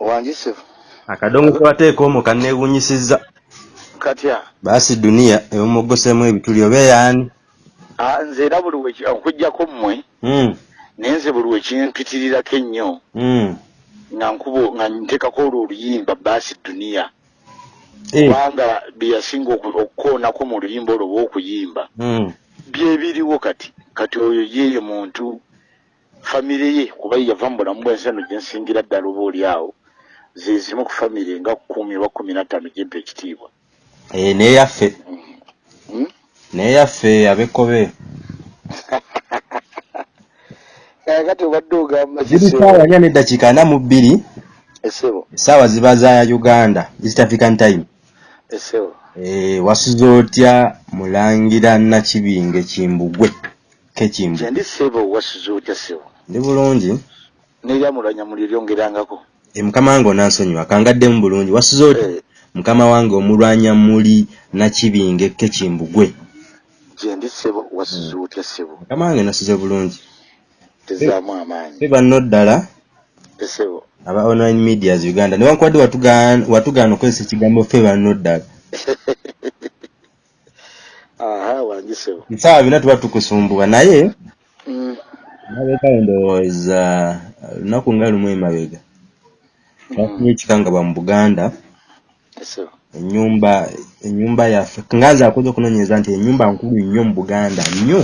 wanjise akadongo kebateeka omwo kanneewunyisizza katya? Baasi duniya ewomogosemu ebituli oba eyaani? Ah, nze era buli okujjako mmwe Mm, naye nze buli wekimpitirirako ennyo mm. nga nkubo nga nteekako olwo oluyimba baasi duniya. Eh, kubanga byeyasinga oku- okukoonako mu luyimba olwo oba okuyimba mm. byebiriwo kati kati oyo yeeyo muntu famire ye kuba yava mu bulamu bwensi eno gyensingira ddala oba oli awo zezimu ku famire nga kumi oba kumi na ttaano gyempa ekitiibwa. Eh, neyaffe Hmm? neyaffe abekkobe kakati obadde ogamba ziri kisebo. saawa nya neddakiika ana mu bbiri. Esebo essaawa ziba za uganda east african time. Esebo Eh, wasuza otya mulangira nakibinge kimbugwe? Kekimbugwe kyendi sebo wasuza otya sebo ndi bulungi. Neryamulanya muli lyongerangako e mukama wange onansonyiwa kangaddemu bulungi. Wasuza otya Eh, mukama wange omulwanya muli nakibinge kekimbugwe kyendi sebo wasuza otya sebo mukama wange nasuze bulungi. Tezaamu amaanyi. Fe banno ddala esebo aba online medias uganda. Newankubadde watugaana okozesa ekigambo fe banno ddala. Aha wangi sebo nsaawa bina tuba tukusumbuwa naye Mm, mabega ndowooza lunaku nga lumu emabega twafunye ekikangabwa mu buganda. Enyumba enyumba yaffe nganze akoze okunoonyereza nti enyumba nkulu nnyo mu buganda nnyo.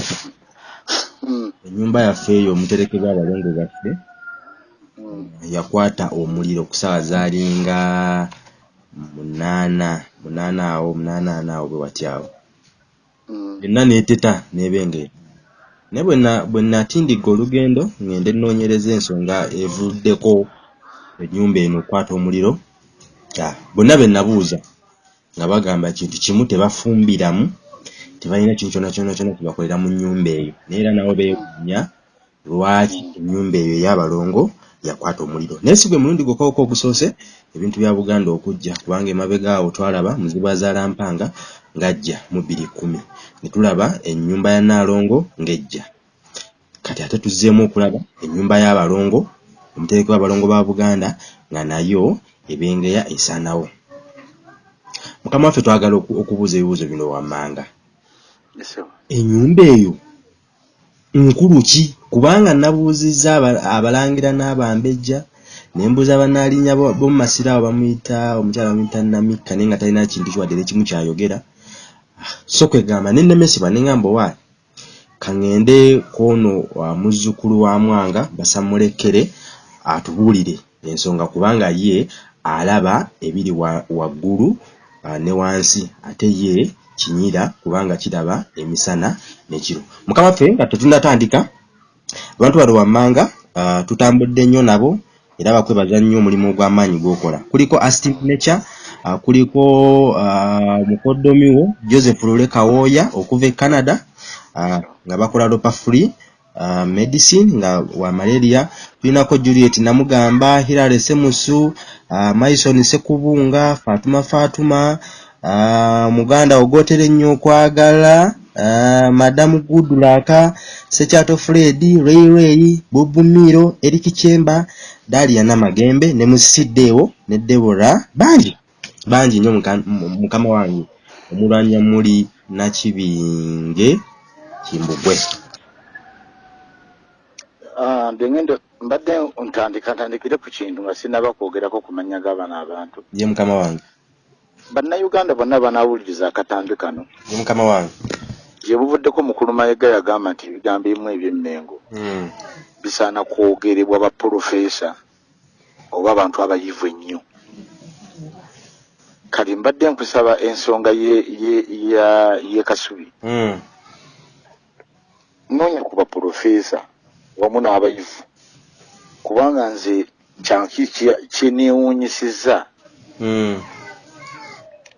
Mm, enyumba yaffe eyo omuterekebwa abalongo baffe mm, yakwata omuliro ku ssaawa zaalinga munaana munaana awo munaana ana awo bwe watyawo mm. yonna neeteta n'ebengera naye bwe na- bwe natindigga olugendo ngende nnoonyereza ensonga evuddeko ennyumba eno okwata omuliro bonna be nabuuza nga bagamba kintu kimu tebafumbiramu tebalina kintu kyona kyona kyona kyebakolera mu nnyumba eyo. Naye era nabo beewuunya lwaki ennyumba eyo ey'abalongo yakwata omuliro? Naye si gwe mulundi gwokawuka ogusoose ebintu bya buganda okujja kubanga emabega awo twalaba muzibu azaalampanga ng'ajja mu bbiri kkumi. Ne tulaba ennyumba ya naalongo ng'ejja. Kati ate tuzzeemu okulaba ennyumba y'abalongo omutereke w'abalongo ba buganda nga nayo ebengeya esaanawo. Mukama waffe twagala oku- okubuuza ebibuuzo bino wammanga. Ennyumba eyo nkulu ki? Kubanga nabuuzizza aba- abalangira n'abambejja ne mbuuza bannaalinya bo- b'omu masiro awo bamuyita omukyala bamuyita namikka naye nga talina kintu kiwadde ekimu kyayogera. Ah, so kwegamba ne nemesibwa ne ŋŋamba owaayi kaŋŋende kwono wa muzzukulu wa mwanga basamulekere atubuulire ensonga kubanga ye alaba ebiri wa- waggulu ah, ne wansi. Ate ye kinyira kubanga kiraba emisana nekiro mukama ffe nga tetunnatandika abantu bano wammanga ah, tutambudde nnyo nabo era bakwebaza nnyo omulimu ogw'amaanyi gw'okola. Kuliko astin nature ah, kuliko ah, mukoddomiwo joseph lule kawooya okuva e canada nga bakola lopa free uh, medicine nga wa malaria. Tulinako juliet namugamba hilary semusu uh, maison sekubunga fatuma fatuma uh, muganda ogotere ennyo okwagala uh, madamu gudulaka sekyato fred ray ray bubumiro eriki kyemba dalia namagembe ne musisiddeewo ne debora bangi. Bangi nnyo muka- mu- mukama wange omulwanya muli nakibinge kimbugwe Ah, ndengendo mbadde ntandika ntandikire ku kintu nga sinaba kwogerako ku mannya g'abano abantu. Ye mukama wange. Bannayuganda bonna banaawuliriza akatambi kano. Ye mukama wange. Gye buvuddeko mukulu mayiga yagamba nti ebigambo ebimu eby'emmengo Mm. bisaana kwogerebwa bapulofeesa oba abantu abayivu ennyo. Kati mbadde nkusaba ensonga ye, kasubi. Mm. noonya ku bapulofeesa wamu n'abayivu kubanga nze kyanki kyeneewuunyisizza Mm.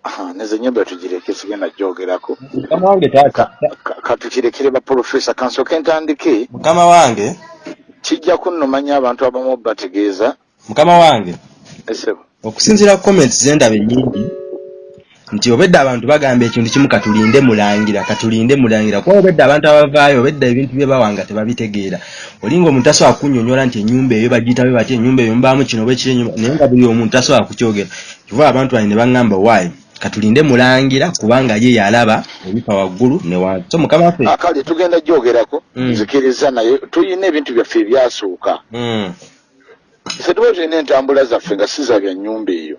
Aha, neze nyumba tugireke sigenda gyogerako mukama wange taata. Ka- katukirekere bapulofeesa kansooke ntandike. Mukama wange. Kijja kunnomanya abantu abamu bategeeza mukama wange. Esebo okusinziira ku comments zendaba ennyingi nti obedda abantu bagamba ekintu kimu katulinde mulangira katulinde mulangira. Kuba obedda abantu abavaayo obedda ebintu bye bawanga tebabitegeera. Olinga omuntu tasobola kunyonyola nti enyumba eyo bagiyitabe bati enyumba eyo mubaamu kino oba ekiri naye nga buli omuntu tasobola kukyogera. Kiva abantu bani ne baŋŋamba waayi katulinde mulangira kubanga ye yalaba ebifa waggulu ne wansi so mukama waffe. Akale tugenda gyogerako Mm. nzikiriza naye tulina ebintu byaffe ebyasooka ffe tuba tulina entambula zaffe nga si za bya nnyumba eyo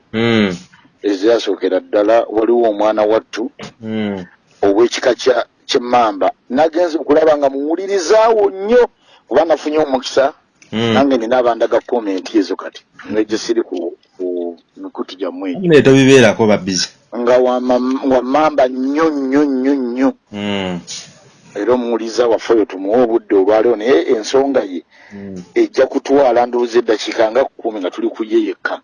ezasookera ddala waliwo omwana wattu mm. ow'ekika kya- kyemmamba nagenza okulaba nga muwulirizaawo nnyo kuba nafunye omukisa Mm. nange nina abandaga komenti ezo kati nga gye siri ku ku mikutu gyammwe egyo. Naye tobibeerako babbizi. Nga wammamba nnyo nnyo nnyo nnyo. Mm, era omuwuliza waffe oyo tumuwe obudde olwaliwo naye ensonga ye ejja kutwala ndowooza eddakiika nga kkumi nga tuli ku ye yekka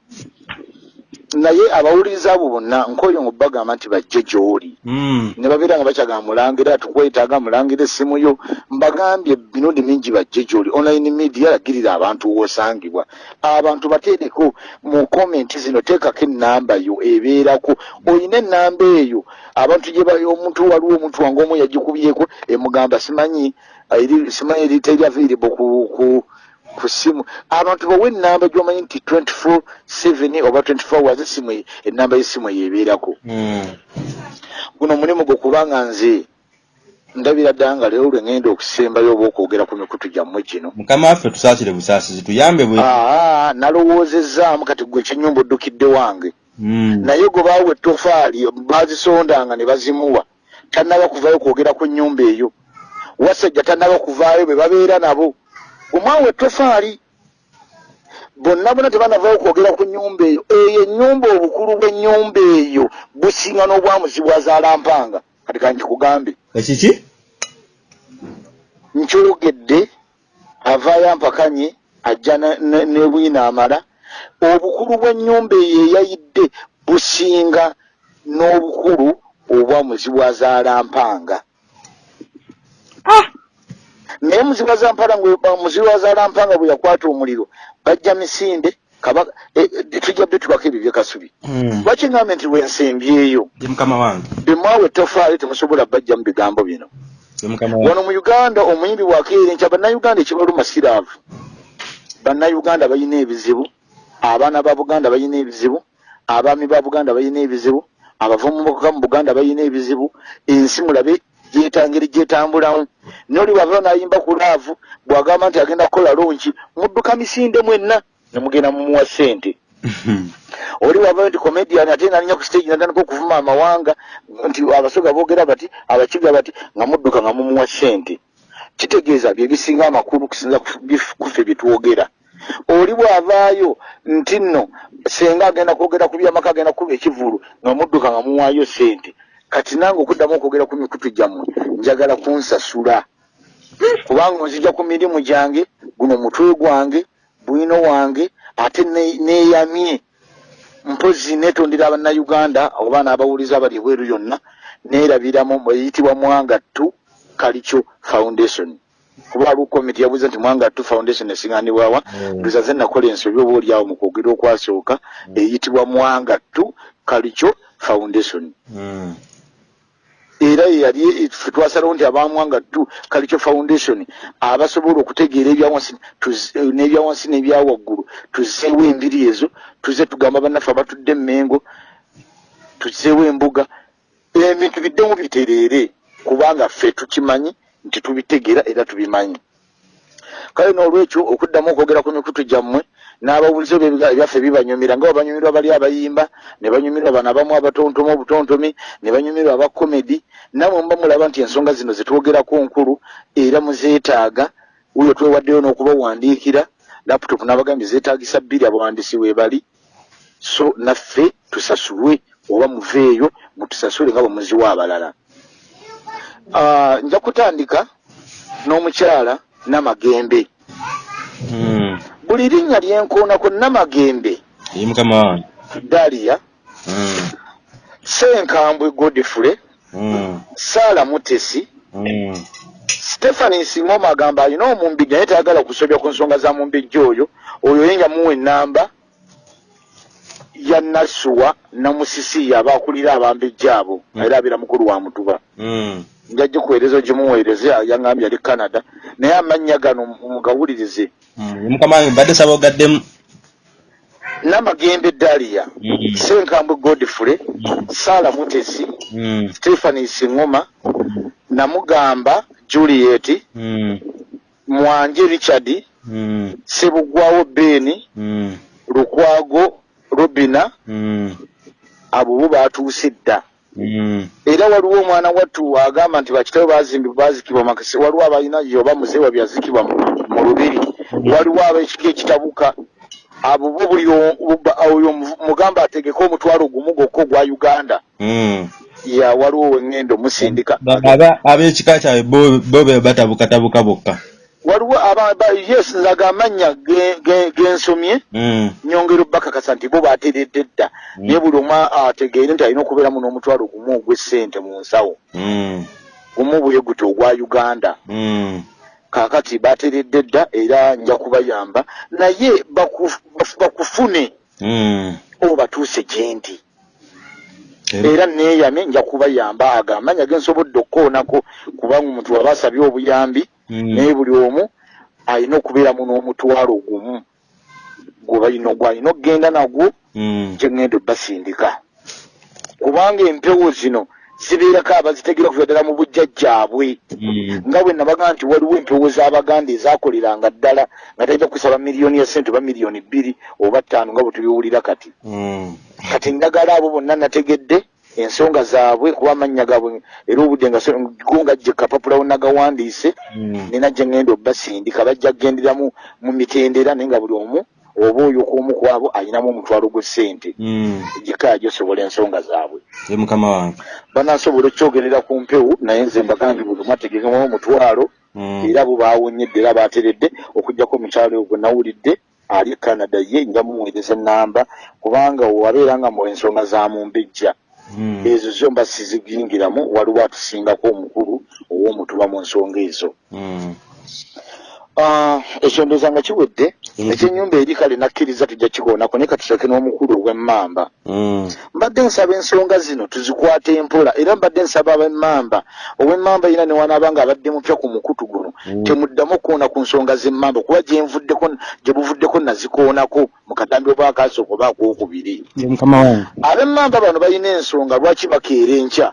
naye abawuliriza abo bonna nkooyo nga bagamba nti bajje gy'oli. Mm. ne babeera nga bakyagamba mulangira tukwetaaga mulangira essimu yo. Mbagambye emirundi mingi bajje gy'oli. Online media lagirira abantu wosangibwa. Abantu bateereko mu komenti zino teekako ennamba yo ebeerako. Olina ennamba eyo. Abantu gye omuntu waliwo omuntu wange omu yagikubyeko emugamba simanyi simanyi eri teri available ku, ku ku simu. Abantu bawe ennamba gyomanyi nti 24 7 oba 24 hours esimu e- ennamba y'essimu eyo ebeerako. Mm. guno omulimu gwe kubanga nze ndabira ddala nga leero lwe ŋŋenda okusembayo oba okwogera ku mikutu gyammwe gino. Mukama waffe tusaasire busaasizi tuyambe bwe aa nalowoozezaamu kati gwe ekyenyumba oddukidde wange. Mm. naye gwe baawa ettofaali baazisondanga ne bazimuwa tannaba kuvaayo kwogera ku nnyumba eyo. Wasajja tannaba kuvaayo be babeera nabo omwawa ettofaali bonna bonna tebanavaayo kwogera ku nnyumba eyo. Eyo ennyumba obukulu bw'ennyumba eyo businga n'obwamuzi bwazalampanga kati kanti kugambe ekiki? Nkyogedde avaayo ampakanye ajja ne- ne ne bwina amala obukulu bw'ennyumba eyo eyayidde businga n'obukulu obwa muziwazaalampanga naye muziwazampala muziwazaalampanga bwe yakwata omuliro bajja misinde kabaka eh, tujja bbe tubako ebyo byekasubi Mm. lwaki ngambe nti mukama wange. Bemwawe ettofaali temusobola bajja mu bigambo bino. Wano mu uganda omuyimbi bwakeera enkya bannayuganda ekibaluma siraavu bannayuganda balina ebizibu abaana ba buganda balina ebizibu abaami ba buganda balina ebizibu abavubuka mu buganda balina ebizibu ensi mulabe gyetangeri gyetambulamu noli bwavao nayimba ku laavu bwagamba nti agenda kukola lonki mudduka misinde mwenna nemugenda mumuwa sente oli wavayo nti comedian ate nalinya ku stage natandika okuvuma amawanga nti abasoga boogera bati abakiga bati nga mudduka nga mumuwa sente kitegeeza bye bisinga amakulu kusinza ku bif- kuffe byetwogera oli bwavaayo nti nno senga agenda kwogera ku byamaka agenda kuba ekivulu nga mudduka nga muwaayo sente kati nange okuddamu okwogera ku mikutu gyammwe njagala kunsasula. Kubanga nzija ku mirimu gyange guno mutwe gwange bwino wange ate ne- neeyamye mpozi netondera abannayuganda oba n'abawuliza abali ebweru yonna neerabiramu eyitibwa mwangattu kalicho foundation. Kuba waliwo komiti yabuuza nti mwangattu foundation esiŋanibwawa Mm. ndoza ze nakola ensobi oba oliawo mu kwogera okwasooka eyitibwa mwangattu kalicho foundation. Mm. Era yeyali ffe twasalawo nti abamwangattu kalicho foundation abasobola okutegeera ebyawansi n'ebyawansi n'ebyawaggulu tuzeewo embiri ezo tuze tugamba bannaffe abatudde emmengo tuzeewo embuga ebintu biddemu bitereere kubanga ffe tukimanyi nti tubitegeera era tubimanyi kale n'olwekyo okuddamu okwogera ku mikutu gyammwe n'abawulizo bye- ebyaffe bibanyumira nga banyumirwa bali abayimba ne banyumirwa bano abamu abatontomi obutontomi ne banyumirwa aba komedi namwe muba mulaba nti ensonga zino zetwogerako nkulu era muzeetaaga wuyo twewaddeyo n'okubawandiikira laputopu n'abagambye zeetaagisa bbiri abawandiisi weebali so naffe tusasulwe oba muveeyo mutusasule nga bwe muziwa abalala. Ah, nja kutandika n'omukyala namagembe Mm. buli linnya lyenkoonako namagembe ye mukama wange daliya Mm. senkambwe godfule Mm. saala mutesi Mm. stephani nsingoma agamba alina omumbijja naye tayagala kusobya ku nsonga za mumbijja oyo oyo yenja muwa ennamba ya nasuwa namusisi aba akulira abambejja abo Mm. era abeera mukulu wa mutuba Mm. njajja kuweereza ogimuweereze yaŋambye ali canada naye amannya gano mugawulirize Mm. mukama mbadde saba ogaddemu namagembe daliya Mm. senkambwe godfrey sara mutesi Mm. stephani siŋoma namugamba juliet Mm. mwanje richard Mm. sebugwawo beni Mm. lukwago robina Mm. abo bo batuuse dda Mm. Era waliwo omwana wattu agamba nti bakitawe bazikibwa makasi waliwo abalina yoba muzeewa byazikibwa mu- lubiri. Waliwo abekiki ekitabuka abo bo buli oyo mu- mugamba ategeke omutwalo gumu gwokka ogwa uganda. Mm. ya waliwo wengendo aba ab'ekika kyabwe bo be batabukatabuka bokka waliwo aba- ba- yes nzaga amannya ge- ge- gensomye. Mm. nyongera obbakakasa nti bo bateredde dda. Mm. naye buli omu ategeere nti alina okubeeramu n'omutwalo gumu ogw'essente mu nsawo. Mm. gumu bwe guti ogwa uganda. Kaakati bateredde dda era nja kubayamba. Naye bakufune obatuuse gye ndi Era- neeyame nja kubayamba. Agamanya gensobodde okukoonako kubanga omuntu waba asabye obuyambi. Naye buli omu alina okubeeramu n'omutwalo gumu gwebalina gwalina okgenda nagwo Mm. gyengenda obbasindika kubanga empewo zino zibeerako abazitegeera okuva ddala mu bujjajjaabwe Mm. nga bwe nabaga nti waliwo empewo z'abaganda ezakoleranga ddala nga tajja kusaba miliyoni ya sente oba miliyoni bbiri oba ttaano nga bwe tubiwulira kati Mm. kati ndagala abo bonna nategedde ensonga zaabwe kuba amannya gaabwe era obudde nga go nga gye kapapula wonagawandiise Mm. nina gye ngenda obbasindika bajja kugenderamu mu mitendera naye nga buli omu oba oyo k'omu ku abo alinamu omutwalo gw'essente Mm. gikaya gyosobola ensonga zaabwe mukama wange banasobola okyogerera ku mpewo naye nze mbagambye buli omu ategekemu omutwalo Mm. era bo bawonyedde era bateredde okugjako omukyalo gwe nawulidde ali canada ye nja mumuweereza enamba kubanga wabeera nga mu ensonga za mumbejja. Ezo zo mba sizigingiramu waliwo atusingako omukulu ow'omutuba mu nsonga ezo Mm. Ekyo ndooza nga kiwedde Mhm. ekyenyumba eri kale nakkiriza tujja kikoonako naye katusake n'omukulu ow'emmamba Mm. mbadde nsaba ensonga zino tuzikwate mpola era mbadde nsaba ab'emmamba ow'emmamba yina newanaaba nga abadde mupya ku mukutu guno Mm. temuddamu okukoona ku nsonga z'emmamba kuba gyenvuddeko gye buvuddeko nazikoonako mu katambi oba akaasooka oba akookubiri ye mukama wange ab'emmamba bano balina ensonga lwaki bakeera enkya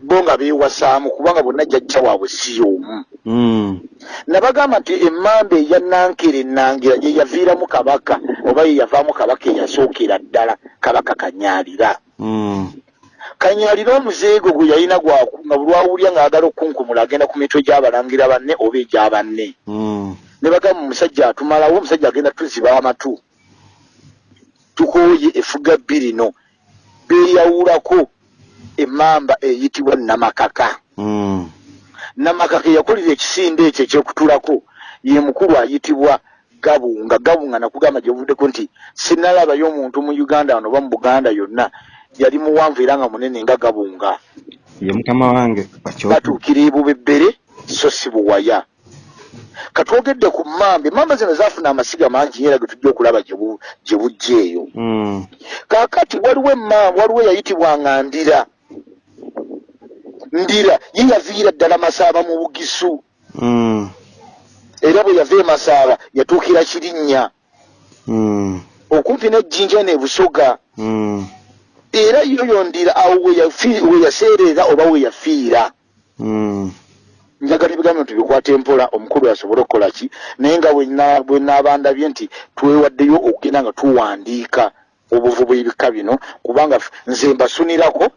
bo nga beewasaamu kubanga bonna jjajja waabwe si y'omu Mm. nabagamba nti emmamba eya nankere enangira ye yaviiramu kabaka oba ye yavaamu kabaka eyasookera ddala kabaka kanyaalira Mm. kanyaalira omuzeego gwe yalina nga bulwawulya ng'agala okunkumula agenda ku mitwe gy'abalangira banne oba egy'abanne Mm. ne bagamba omusajja atumalawo omusajja agenda tuziba amatu tukooye efuga bbirino beeyawulako emmamba eyitibwa namakaka. Mm. namakaka eyakolera ekisinde ekyo ekyokutulako. Ye mukulu ayitibwa gabunga. Gabunga nakugamba gyebuvuddeko nti sinalabayo omuntu mu uganda wano oba mu buganda yonna yali muwanvu era nga munene nga gabunga. Ye mukama wange batuukira ebubebbere so si buwaya. Katwogedde ku mmamba emmamba zino zaafuna amasiga mangi era ge tujja okulaba gye bu- gye bujja eyo Mm. kaakati waliwo emmamba waliwo eyayitibwanga ndira ndira ye yaviira ddala masaaba mu bugisu Mm. era bwe yava e masaaba yatuukira kirinnya Mm. okumpi n'ejjinja ne busoga Mm. era yoyo ndira awo we yaseerera oba we yafiira Mm. njagala ebigambo tubikwate mpola omukulu asobole okukola ki naye nga bwe na- bwe naabandabye nti twewaddeyo okugenda nga tuwandiika obuvu bw'ebika bino kubanga nze mbasunirako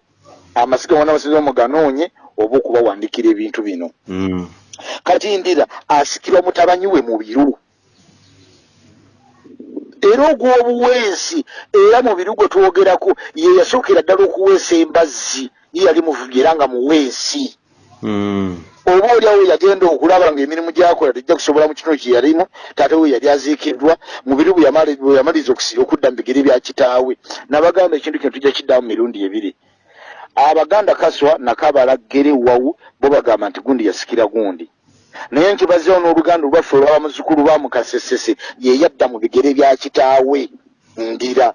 amasiga wana basiza muganoonye oba okubawandiikira ebintu bino. Mm. kati ndira asikirwa mutabanyi we mu biru era ogw'obuweesi era mu biru gwe twogerako ye yasookera ddala okuweesa embazzi ye yali muvubi era nga muweesi Mm. oba oliawo yagenda okulaba ng'emirimu gyakola tejja kusobola mu kino kye yalimu taate we yali aziikiddwa mu biru bwe yamali- bwe yamaliza okudda mu bigere bya kitaawe. Nabagamba ekintu kino tujja kiddamu mu mirundi ebiri abaganda kaswa nakabala gere wawu bo bagamba nti gundi yasikira gundi. Naye nkibazeewo n'oluganda olwaffe olwaba muzukulu ba mukasesese ye yadda mu bigere bya kitaawe ndira.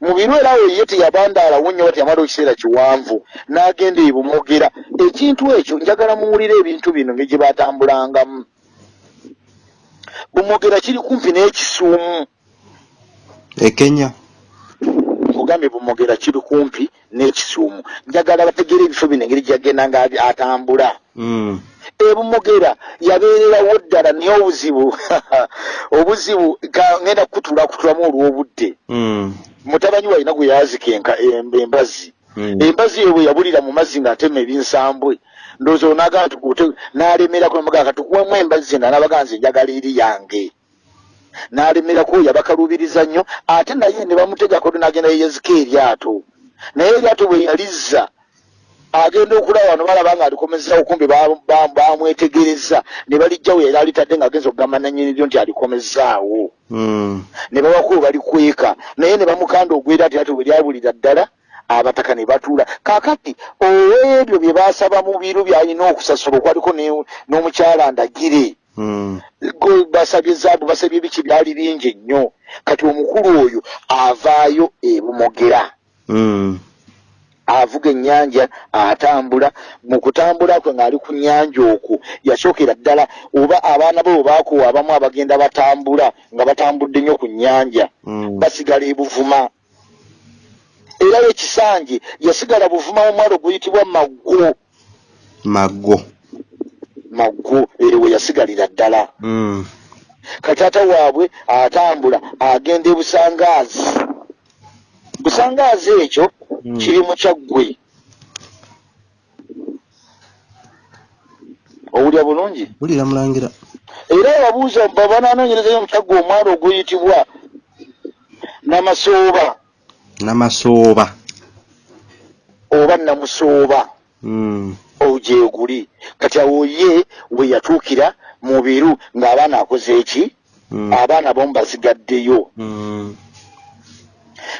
Mu biro era we ye teyabandaalawo nnyo ba teyamala ekiseera kiwanvu n'agenda ebumogera ekintu ekyo njagala muwulire ebintu bino ngegye batambulangamu. Bumogera kiri kumpi n'ekisuumu. Ekenya nkugambye bumogera kiri kumpi n'ekisuumu njagala bategeera ebifo bino engeri gyagenda nga atambula mm. ebumogera yabeererawo ddala naye obuzibu obuzibu ngenda kukutulakutulamu olw'obudde mm. mutabanyi walina gwe yazika embazi mm. embazi eyo bwe yabulira mu mazzi ng'atema ebinsambwe ndowooza onaga nti n'alemerako emugaa katukuwemu embazi zena nabaga nze njagala eri yange n'alemerako yabakalubiriza nnyo ate naye ne bamutegako n'agenda yeyezika eryato naye eryato bwe yalizza agenda okulaba wano balaba nga alikomezawo kumbe bamwetegereza ne balijjawo era alitadde ng'agenza okugamba nanyiniryo nti alikomezaawo mm. ne babako balikweka naye ne bamukanda ogwera ati ati bwe lyabulira ddala abataka ne batuula kaakati ow'ebyo bye baasaba mu biru byalina okusasula okwaliko n'omukyala ndagire. Basabye zaabu basabye biki? Byali bingi nnyo. Kati omukulu oyo avaayo ebumogera mm. avuga ennyanja atambula. Mu kutambula kwe ng'ali ku nnyanja okwo yasookera ddala. Oba abaana be bwebaakuwa abamu abagenda batambula nga batambudde nnyo ku nnyanja. Mm. basigala ebuvuma era ekisanje yasigala buvuma omwalo guyitibwa maggo. Maggo maggo ewe yasigalira ddala. Mm. kataata waabwe atambula agenda ebusangaazi busangaazi ekyo Mm. kiri mu kyaggwe. Owulya bulungi? Wulira mulangira. Era ababuuza babananoonyerezayo omukyaggwe omwalo oguyitibwa namasooba? Namasooba. Oba namusooba ogyeguli kati awo ye we yatuukira mu biru ng'abaana akoze eki mm. abaana bomu basigaddeyo mm.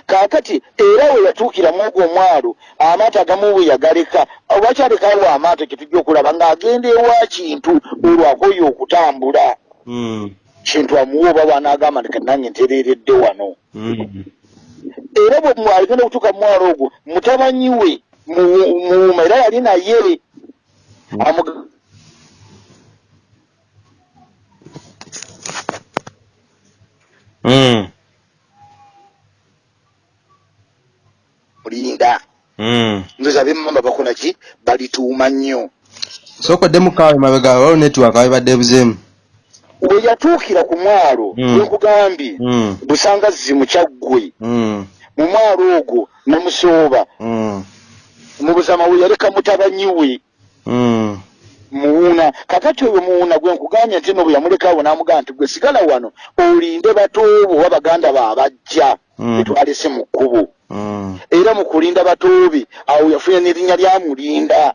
kaakati era we yatuukira mu ogwo omwalo amaato agamu bwe yagaleka obakyalekawo amaato kyetujja okulaba ng'agenda ewa kintu olwakoyo okutambula mm. kintu amuwa oba bwanaagamba nti kanange ntereeredde wano era bwe agenda okutuuka mu mwalo ogwo mutabanyi we muuma era yali naye. Mulinda mm. ndoza abemmamba bakola ki balituuma nnyo sookoddemu kaawe mabega waliwo netiwaka webadde buzeemu we yatuukira ku mwalo Mm. wenkugambye mm. busangazzi mu kyaggwe mm. mu mwalo ogwo namusooba mm. mu buzama we yaleka mutabanyi we mm. Muwuuna kakati oyo muwuuna gwe nkugambye nti no bwe yamulekaawo n'amugamba nti gwe sigala wano olinde batoobo oba baganda baabajja Mm. betwalese mu kkubo. Mm. era mu kulinda batoobe awo yafuna n'erinnya lyamulinda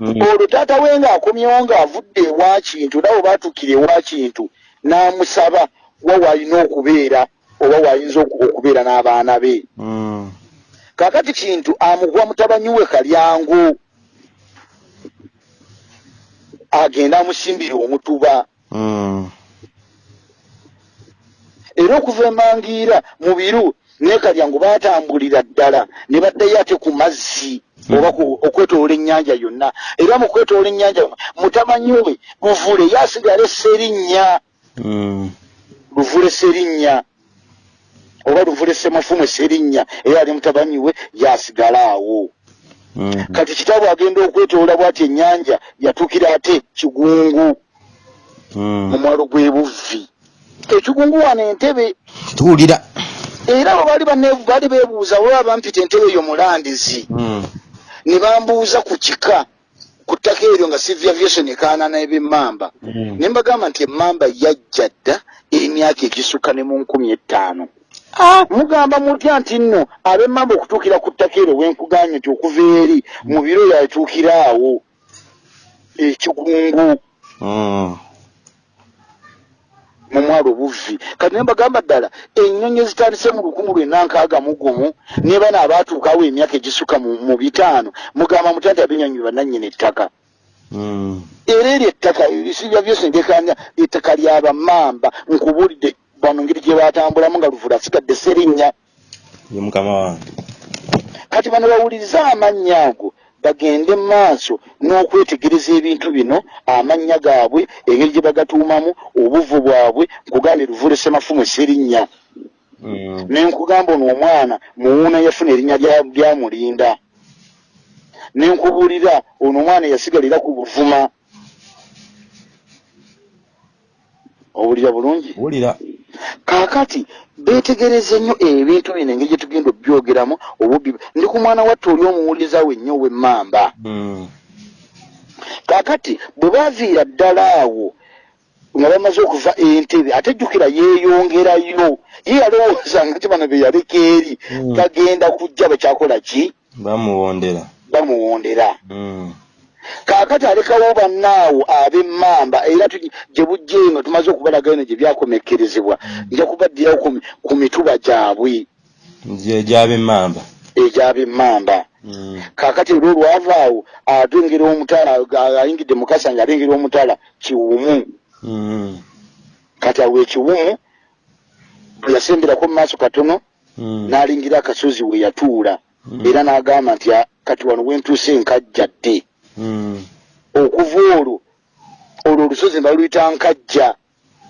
mm. olwo taata we ng'akomyewo ng'avudde ewa kintu nawe baatuukira ewa kintu n'amusaba wa waalina okubeera oba waayinza oku- okubeera n'abaana be. Kaakati kintu amuguwa mutabanyi we kalyango agenda amusimbira omutuba mm. era okuva emangiira mu biru ne kalyango baatambulira ddala ne baddayo ate ku mazzi oba okwetoloola ennyanja yonna era mu kwetoloola ennyanja mutamanyi we luvule yasigala esserinnya mm. luvule serinnya oba luvule semafumu esserinnya era ali mutabanyi we yasigala awo. Kati kitaabu agenda okwetoloola bw'ati ennyanja yatuukira ate kigungu mu mm. mwalo gw'ebuvvi ekigungu wano entebe. Tuwulira. Era abo baali beebuuza oba bampita entebe eyo mulandizi. Mm. ne bambuuza ku kika ku ttaka eryo nga sivya aviation ekaanana ebyemmamba mm. ne mbagamba nti emmamba yajja dda emyaka egisukka ne mu nkumi ettaano mugamba mutya nti nno ab'emmamba okutuukira ku ttaka eryo wenkuganye nti okuva eri mu biro yatuukira awo ekigungu mm. mu mwalo obuvvi kati ne mbagamba ddala ennyonyi ezitandise mu lukumi lwenda nkaaga mu gumu ne bano abaatuukawo emyaka egisukka mu bitaano mugamba mutya nti abenyonyi bannannyini ettaka mm. era eryo ettaka ebisibya byose ndekanya ettaka lyabammamba nkubuulidde bano ngeri gye batambulamu nga luvula asigadde serinnya. Ye mukama wange. Kati bano bawulirize amannya ago bagende mu maaso n'okwetegereza ebintu bino amannya gaabwe engeri gye bagatuumamu obuvu bwabwe nkugambye luvule semafumu serinnya. Mm. nenkugamba ono omwana muwuuna yafuna erinnya lya- lyamulinda nenkubuulira ono omwana yasigalira ku buvuma. Owulira bulungi? Wulira kaakati beetegereze nnyo ebintu bino engeri gye tugenda obyogeramu obubbi ndi ku mwana watte oli omuwuliza wennya ow'emmamba Mm. kaakati bwe baaviira ddala awo nga bamaze okuva entebe ate jjukira yeeyongerayo ye yalowoozanga nti bano be yaleka eri Mm. bagenda kujja bakyakola ki bamuwondera bamuwondera Mm. Kaakati alekawo bannaawo ab'emmamba era gye bujja eno tumaze okubalaga eno gye byakomekkerezebwa nja kubaddirawo ku mi- ku mituba gyabwe gyab'emmamba egyab'emmamba Mm. kaakati era olwavaawo atengera omutala ayingidde mukasanja alengera omutala kiwumu Mm. kati awo ekiwumu yasemberako mu maaso katono Mm. n'alingira akasozi we yatuula era n'agamba nti "Ah, kati wano wentuuse nkajja dde. Okuva olwo olwo olusozi ne baluyita nkajja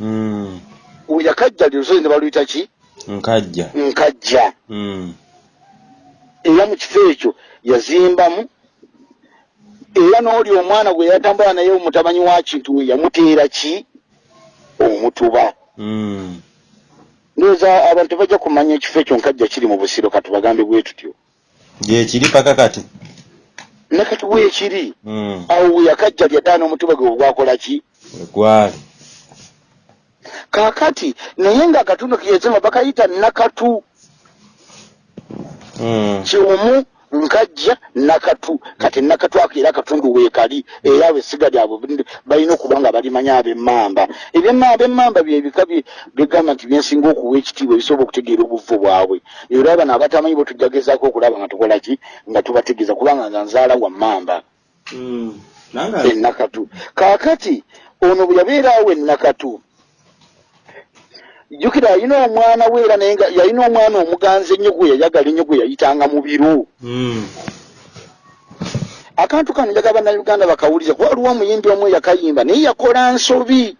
Mm. yakajja lye olusozi ne baluyita ki? Nkajja. Nkajja. Mm. era mu kifo ekyo yazimbamu era n'oli omwana gwe yatambula naye omutamanyi wa kintu we yamuteera ki? Omutuba. Ndowooza abantu bajja kumanya ekifo ekyo nkajja kiri mu busiro katubagambe bwe tutyo. Gyekiri paka kati ne kati weekiri Mm. awo we yakajja lyaddaana omutuba gwe ogwakola ki? Gwali. Kaakati naye ng'akatundu keyezema bakayita nakatu. Mm. kiwumu nkajja nakatu kati nakatu ako era akatundu weekali era abesiga lyabwe buli- balina okuba nga balimanya ab'emmamba. Ebyemmamba emmamba byebika bye- byegamba nti byensinga okuwa ekitiibwa ebisobola okutegeera obuvu bwabwe. Era bano abatamanyi bwe tujja gezaako okulaba nga tukola ki? Nga tubategeeza kubanga nga nzaala wa mmamba. Mm. Nanga ennakatu. Kaakati ono bwe yabeeraawo ennakatu jjukira yalina omwana we era naye yalina omwana omuganzi ennyo gwe yayagala ennyo gwe yayitanga mu biru Mm. akantu kano njagala bannayuganda bakawulize kuba waliwo omuyimbi omu yakayimba naye yakola nsobi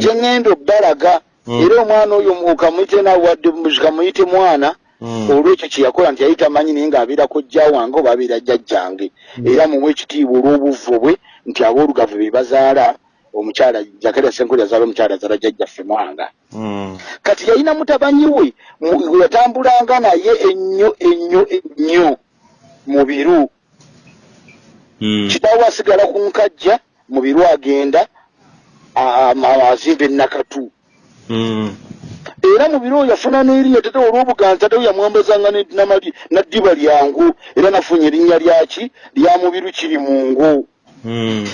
gye ŋŋenda obbalaga Mm. era omwana oyo kamuyite nawadde kamuyite mwana Mm. olwekyo kye yakola nti yali tamanyi naye ng'abeera kojja wange oba abeera jjajjange era muwe ekitiibwa olw'obuvu bwe nti aboolugavu be bazaala omukyala jakalya senkoli yazaala omukyala azaala jjajjaffe mwanga Mm. kati yalina mutabanyi we yatambulanga naye ennyo ennyo ennyo mu biru Mm. kitaawe asigala ku nkajja mu biru agenda azimba ennakatu Mm. era mu biro yafuna n'erinnya tate olw'obuganza tate yamwambazanga ne- namali- naddiba lyangu era nafunye erinnya lyaki lya mubiru kiri mungu Mm.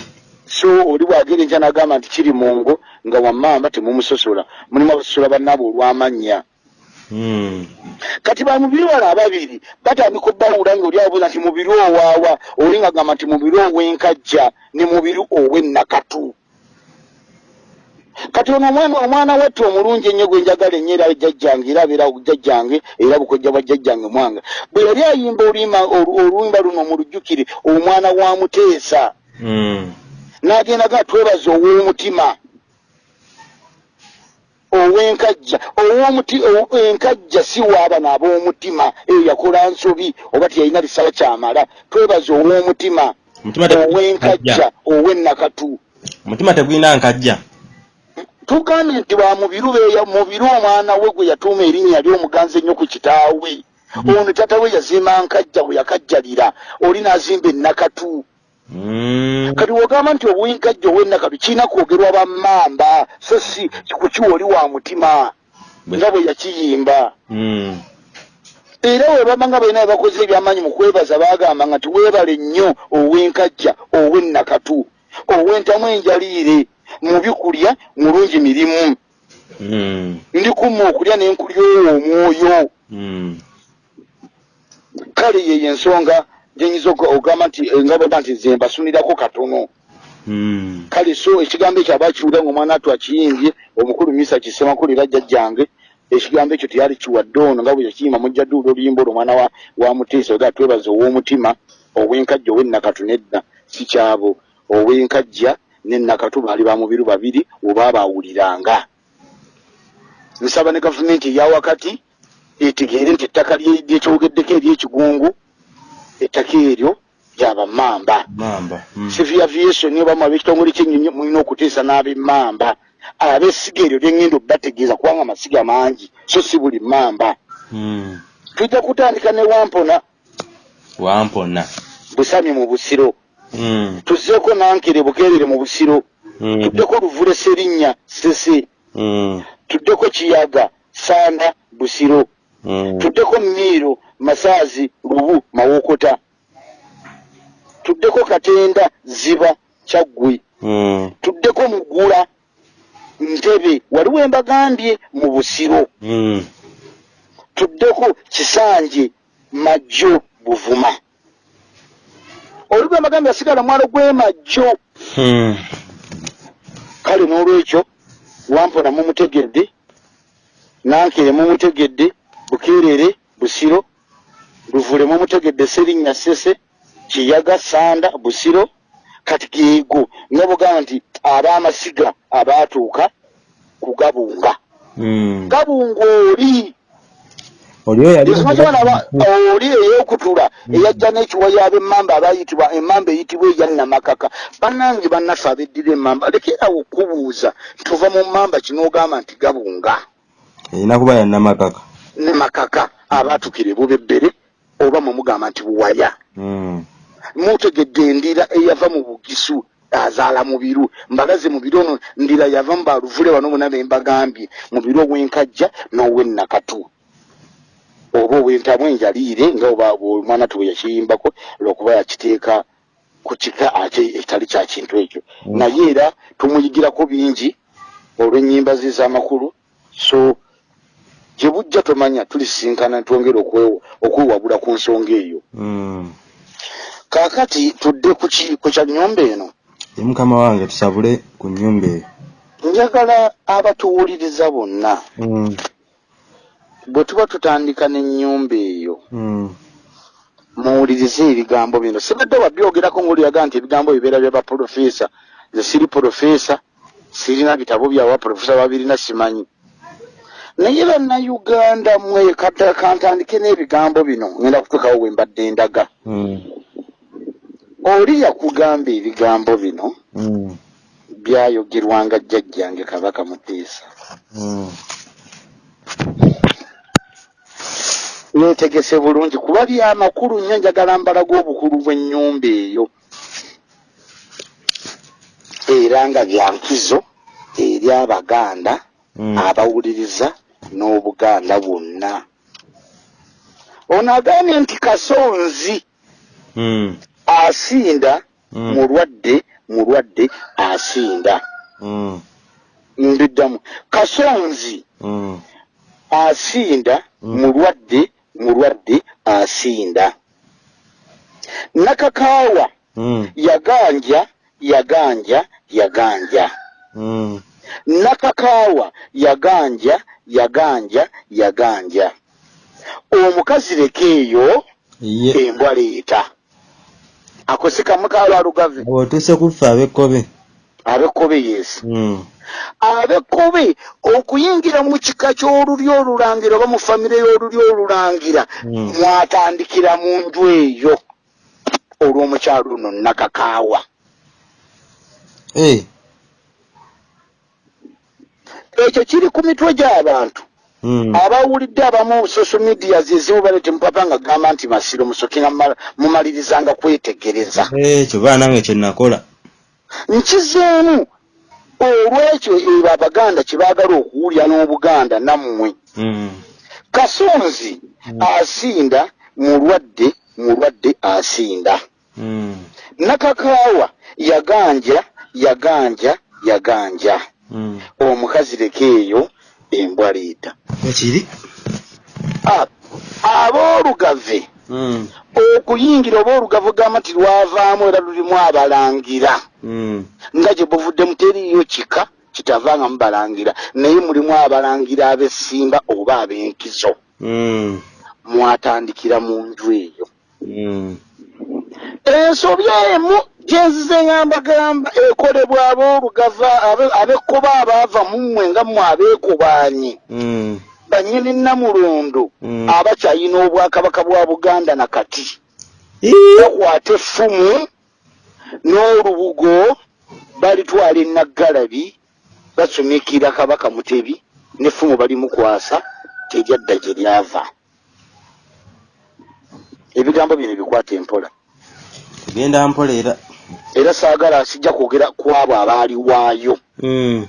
So oli bwagera enkya n'agamba nti kiri mungu nga wammamba temumusosola. Mulimu abasosola bannaabo olw'amannya. Mm. kati bamubiri wala ababiri batandika obbawula nga oli abuuza nti mubiri owaawa? Oli nga gamba nti mubiri ow'enkajja ne mubiri ow'ennakatu. Kati ono omwana omwana watte omulungi ennyo gwe njagala ennyo era jjajjange era abeera jjajjange era bukojja bwa jjajjange mwanga. Bwe yali ayimba oluyimba olu- oluyimba luno mu lujjukire omwana wa muteesa. Mm. N'agenda ga twebaza ow'omutima ow'enkajja enkajja si waabano ab'omutima eyo yakola nsobi oba teyalina bisala kyamala twebaza ow'omutima ow'enkajja nkajja. ow'ennakatu Omutima tegulina nkajja. tugambye nti bwa mubiru mubiru omwana we gwe yatuuma erinnya ly'omuganzi ennyo ku kitaawe ono tata we yazimba nkajja bwe yakajjalira oli n'azimba ennakatu. Kati wogamba nti obwenkajja ow'ennakatu kirina kwogerwa bammamba so si kukiwa oli wa mutima nga bwe yakiyimba Mm. era we baba nga balina bakoze ebyamaanyi mu kwebaza baagambanga nti weebale nnyo ow'enkajja ow'ennakatu ow'entamu enjaliire mu bikulya mulungi mirimu Mm. ndikumma okulya n'enkulya owo omwoyo Mm. kale yeyo ensonga gyenyinza oga- ogamba nti eh, nga baba nti nze mbasunirako katono. Mm. kale so ekigambo ekyo aba kiwulira ngaomwana atu akiyimbye omukulu misa kisemakulu jjajjange ekigambo ekyo teyali kiwadde ono nga bwe yakiyima mujjaduula oluyimba olwo omwana wa, muteesa oga twebaza ow'omutima ow'enkajja ow'ennakatu nedda si kyabo. Ow'enkajja n'ennakatu baali bamubiru babiri oba baawuliranga nsaba ne gavumenti eyawakati etegeere nti ettaka lyekyogeddeko eryekigungu ettaka eryo lyabamamba mamba mm. civil aviation oba mwabekitongole kyenyonyi mulina okuteesa n'abemamba abesiga eryo lyengenda obategeeza kubanga amasiga mangi so si buli mamba mm. tujja kutandika ne wampona. Wampona. Busami mu busiro. Mm. tuzzeeko nankere bukeerere mu busiro. Tuddeko luvule serinnya sese. Tuddeko kiyaga sanda busiro. Tuddeko miiro masaazi lubu mawokota tuddeko katenda ziba kyaggwe mm. tuddeko mugula ntebe waliwo embagambye mu busiro mm. tuddeko kisanje majjo buvuma olugwe embagambye yasigala mwalo gw'emajjo mm. kale n'olwekyo wampona mumutegedde nankere mumutegedde bukeerere busiro luvule mumutegedde serinnya sese kiyaga sanda busiro kati geego nga bugamba nti ab'amasiga abaatuuka ku gabunga. Mm. gabunga oli. Oli eyokutula eyajja n'ekiwayo ab'emmamba abayitibwa emmamba eyitibwa eya namakaka bannange bannaffe abeddira emmamba lekerawo okubuuza tuva mu mmamba kinoogamba nti gabunga. Erina kuba yannamakaka ne makaka abaatukira ebubebbere oba mwemugamba nti buwaya. Mm. mutegedde endira eyava mu bugisu azaala mu biru. Mbalaze mu biro ono ndira yava mu baluvule wano bonna bembagambye mu biro ow'enkajja n'ow'ennakatu. Oba ow'entamu enjaliire nga oba omwana tu bwe yakiyimbako lwokuba yakiteeka ku kika ate ekitali kya kintu ekyo. Mm. naye era tumuyigirako bingi olw'ennyimba ze z'amakulu. So gye bujja tomanya tulisinkana twongere okwe- okwewabula ku nsonga eyo mm. kaakati tudde ku ki- ku kya nnyumba eno ye mukama wange tusabule ku nnyumba eyo njagala abatuwuliriza bonna mm. bwe tuba tutandika n'ennyumba eyo mm. muwulirize ebigambo bino sibadde wabyogerako ngaoliyaga nti ebigambo bibeera bya baprofeesa nze siri profeesa sirina bitabo byawa profesa babirina simanyi naye bannayuganda mwe kantandike n'ebigambo bino ngenda kutuukawo we mbadde ndaga mm. oli yakugamba ebigambo bino mm. byayogerwanga jjajjange kabaka muteesa mm. yeetegese bulungi kuba byamakulu nnyo njagala mbalaga obukulu bw'ennyumba eyo era nga byankizo eri abaganda abawuliriza n'obuganda bwonna. Ono agambye nti kasonzi mm. asinda mm. mulwadde mulwadde asinda. Mm. mbiddamu. Kasonzi asinda mulwadde mulwadde asinda. Nakakaawa yaganja yaganja yaganja. Nakakaawa yaganja yaganja yaganja omukazi leka eyo embwa leeta akosika mukaalo alugave otuuse kuffe abekkobe abekkobe yeesi mm. abekkobe okuyingira mu kika ky'olulyo olulangira oba mu famire y'olulyo olulangira Mm. mwatandikira mu nju eyo olw'omukyalo luno nakakaawa hey. Ekyo kiri ku mitwe gy'abantu mm. abawulidde abamu social media zezimu balete mupapa nga gamba nti masiro musoke nga mumala- mumalirizanga kwetegereza ekyo baa nange kye nakola nkizeemu olwekyo ebo abaganda kye baagala okuwulya n'obuganda nammwe mm. kasonzi Mm. asinda mulwadde mulwadde asinda nakakaawa yaganja yaganja yaganja. Omukazi leka eyo embwa leeta ekiri Ah, aboolugave mm. okuyingira oba olugavu gamba nti lwavaamu era lulimu abalangira mm. nga gye buvuddemu teriiyo kika kitavanga mubalangira naye mulimu abalangira ab'essimba oba ab'enkizo Mm. mwatandikira mu nju eyo Mm. Ensobi emu gyenzize ngambagamba ekolebwa aboolugava abe- abekkuba abaava mu mmwe nga mmwe abeekubaanyi Mm. bannyini namulondo Mm. abakyayina obwakabaka bwa buganda nakati bakwata effumu n'olubugo balitwala enaggalabi basumikira kabaka mutebi n'effumu balimukwasa tejadda gye lyava ebigambo bino bikwata empola genda mpola era era saagala sijja kwogera ku abo abaali waayo Mm.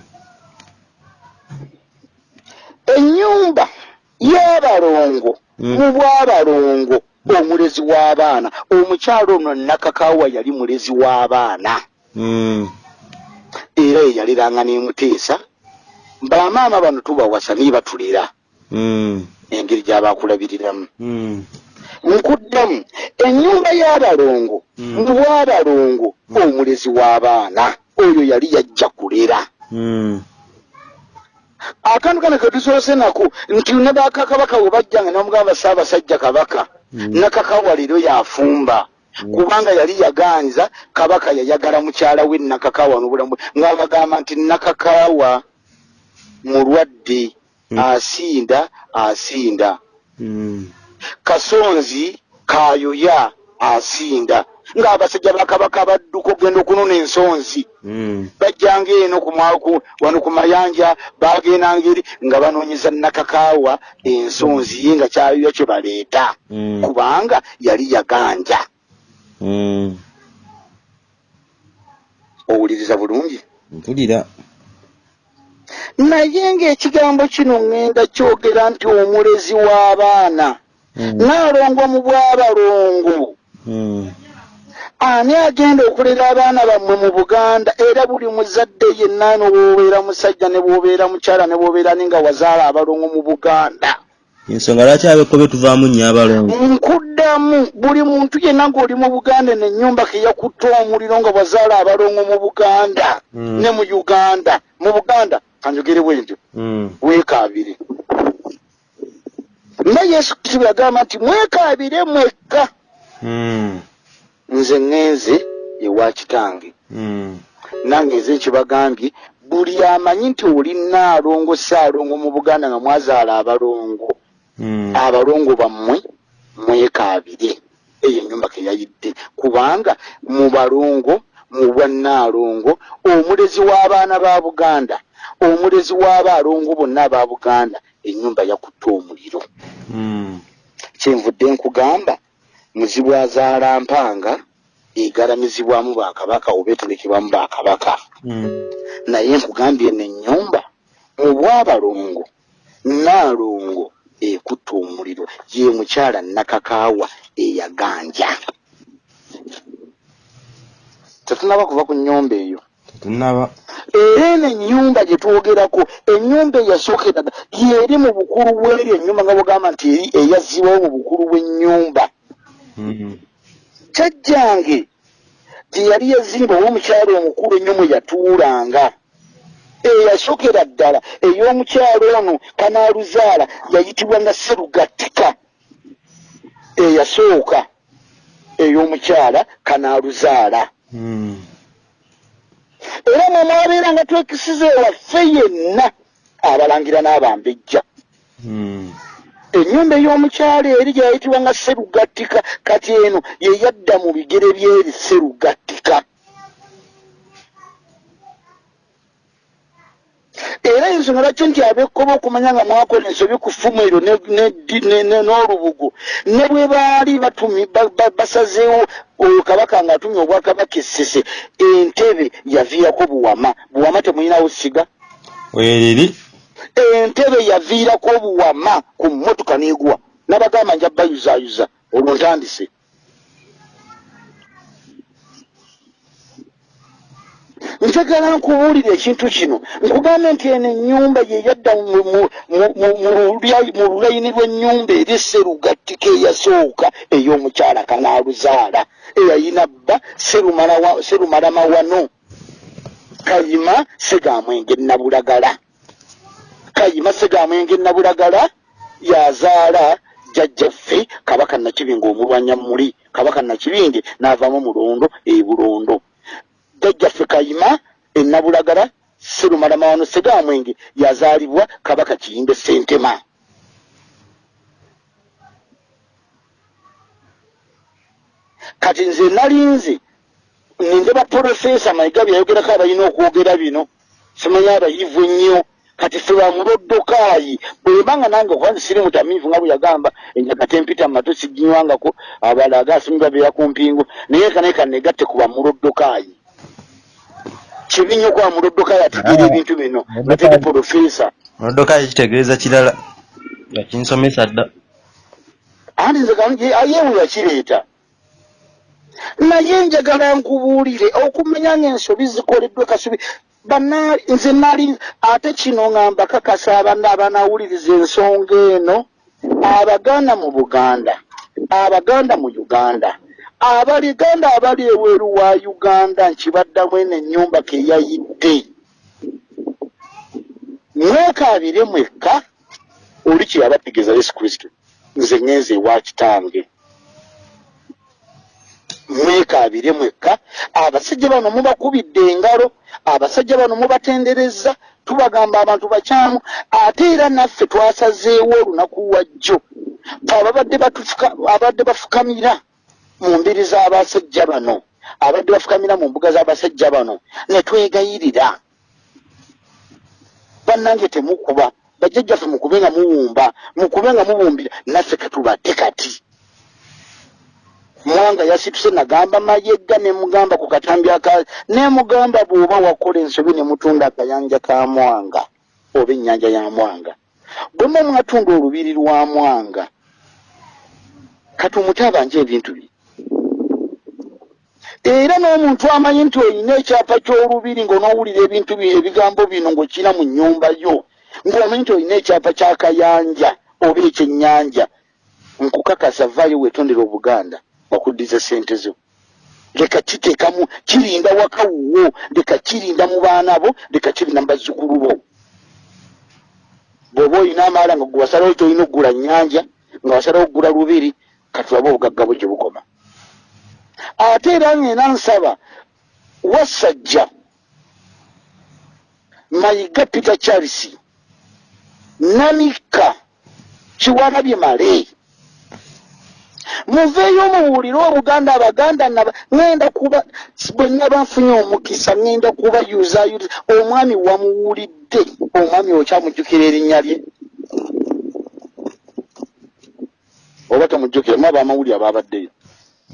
ennyumba y'abalongo Mm. mu bw'abalongo omulezi w'abaana omukyalo ono nakakawa yali mulezi w'abaana Mm. era yeyaliranga n'emuteesa bamaama bano tubawasa niye batulera engeri gy'abakulabiriramu. Nkuddamu ennyumba y'abalongo Mm. mu bw'abalongo omulezi w'abaana oyo yali yajja kulera Mm. akantu kano ketusoose nako nti ne bakakabaka bwe bajjanga nomugamba saabasajja kabaka Mm. nakakawa leero yafumba Mm. kubanga yali yaganza kabaka yayagala mukyala we nakakawa n'obulamu bwe ng'abagamba nti nakakawa mulwadde Mm. asinda asinda Mm. Kasonzi kayoya asinda ng'abasajja bakabaka badduka okugenda okunona ensonzi Mm. bajjanga eno ku mwaku wano ku mayanja bagendanga eri nga banoonyeza nakakaawa ensonzi ye nga kyayoya kye baleeta Mm. kubanga yali yaganja Mm. owuliriza bulungi mpulira naye ng'ekigambo kino ŋŋenda kyogera nti omulezi w'abaana Mm. Naalongo mu bw'abalongo. Mm. ani agenda okulera abaana bammwe mu buganda? Era buli muzadde yenna no bw'obeera musajja ne bw'obeera mukyala ne bw'obeera ni nga wazaala abalongo mu buganda? Ensonga lwaki abekkobe tuvaamu nnyo abalongo? Nkuddamu buli muntu yenna ng'oli mu buganda n'ennyumba ke yakutta omuliro nga wazaala abalongo mu buganda Mm. ne mu uganda. Mu buganda kanjogere bwe ntyo. Weekaabire nga yesu kristo bwe yagamba nti mwekaabire mwekka Mm. nze ŋŋenze ewa kitange Mm. nange nze nkibagambye buli amanyi nti oli naalongo saalongo mu buganda nga mwazaala abalongo Mm. abalongo bammwe mwekaabire eyo ennyumba ke yayidde kubanga mu balongo mu bwannaalongo omulezi w'abaana ba buganda omulezi w'abaalongo bonna aba buganda ennyumba yakutta omuliro Mm. kyenvudde nkugamba muzibu azaala mpanga egalamizibwamu bakabaka oba eterekebwamu bakabaka Mm. naye nkugambye n'ennyumba mu bwabalongo naalongo ekutta omuliro ye mukyala nakakaawa eyaganja tetunaba kuva ku nnyumba eyo era eno ennyumba gye twogerako ennyumba eyasookera dda yeri mu bukulu bw'eri ennyumba nga bwegamba nti eri eyazzibwawo mu bukulu bw'ennyumba. Mm. kyajjange gye yali yazimba ow'omukyalo omukulu ennyo mwe yatuulanga. Eyasookera ddala ey'omukyalo ono kanaaluzaala yayitibwa nga serugattika eyasooka ey'omukyala kanaaluzaala. Mm. Era mwe mwabeera nga twekisiza ewaffe yenna abalangira n'abambejja ennyumba ey'omukyalo eri gyeyayitibwa nga serugattika kati eno ye yadda mu bigere by'eri serugattika era ensonga lwaki nti abekkoba okumanya nga mwakola ensobi ku ffumu eryo n'olubugo ne bwe baali basazeewo oyo kabaka ng'atumye obwakabaka essese entebe yaviirako buwama. Buwama temulinawo siga. Wereri entebe yaviirako obuwama ku mmotoka n'egwa nabagamba nja bayuzaayuza olwo ntandise njagala nkubuulira ekintu kino. Nkugambe nti eno ennyumba ye yadda mu- lulayini lw'ennyumba eri serugattika eyasooka ey'omukyala kanaaluzaala eyayina bba Serumala wa- serumalama wano. Kayima segamwenge nabulagala kayima segamwenge nabulagala yazaala jjajjaffe kabaka nakibinga omulwanya muli kabaka nakibinge n'avaamu mulondo ebulondo jjajjaffe kayima enabulagala serumalamawano segamwenge yazaalibwa kabaka kiyimbe sentema kati nze nalinze nindeba porofesa mayiga byayogerako abalina okwogera bino simanyi abayivu ennyo kati fe bamuloddokayi bwebanga nange okuba siri mutamiivu nga bwe yagamba enjagate empita mumato siginywangako abala agasimi babeera ku mpingo. Naye kanaye kanegatte ku bamuloddokayi kibi nnyo okuba muloddokayi ategeera ah, ebintu bino. Natege porofesa muloddokayi kitegeeza kirala nga kinsomesa dda. Anti nze yewe yakireeta? Naye njagala nkubuulire okumanya ngaensobi zikoleddwe kasubi. Nze nali ate kino ngamba kakasa abana abanawuliriza ensonga eno abaganda mu buganda abaganda mu uganda abaliganda abali eweeru wa uganda nkibaddamu eno ennyumba keyayidde mwekaabire mwekka oli kyeyabategeeza yesu kristo. Nze ngenze ewa kitange. Mwekaabire mwekka abasajja bano mubakubidde engalo abasajja bano mubatendereza tubagamba abantu bakyamu ate era naffe twasazeewo olunaku wajjo ababadde abadde bafukamira mu mbiri z'abasajja bano abadde bafukamira mu mbuga z'abasajja bano ne twegayirira. Bannange temukuba bajjajjaffe mukube nga muwumba mukube nga muwumbira naffe katubadde kati. Mwanga yasituse nagamba mayegga nemugamba ku katambi aka nemugamba bw'oba wakola ensobi ne mutunda akayanja ka mwanga oba ennyanja ya mwanga. Bwemwe mwatunda olubiri lwa mwanga. Kati omutabanja ebintu bye era n'omuntu amanyi nti olina ekyapa ky'olubiri ng'onoowulira ebintu ebigambo bino ng'okina mu nnyumba yo ng'omanyi nti olina ekyapa ky'akayanja oba ekyennyanja nkukakasa vaayo weetondera obuganda wakuddiza sente zo. Leka kiteekamu kirinda wakawuwo leka kirinda mu baana bo leka kirinda mu bazzukulu bo. Bw'oba olina amaala nga gwe wasalawo kyolina okugula nnyanja nga wasalawo okugula lubiri katulabe obugagga bwe gye bukoma ate era ngena nsaba wasajja mayiga peter charles namika kiwalabye male. Muveeyo mubuulire obuganda abaganda naba ŋenda kuba bwe naba nfunye omukisa ŋenda kuba yuzayuza omwami wamuwulidde omwami okyamujjukira erinnya lye. Oba tomujjukire mu abamawuli ababaddeyo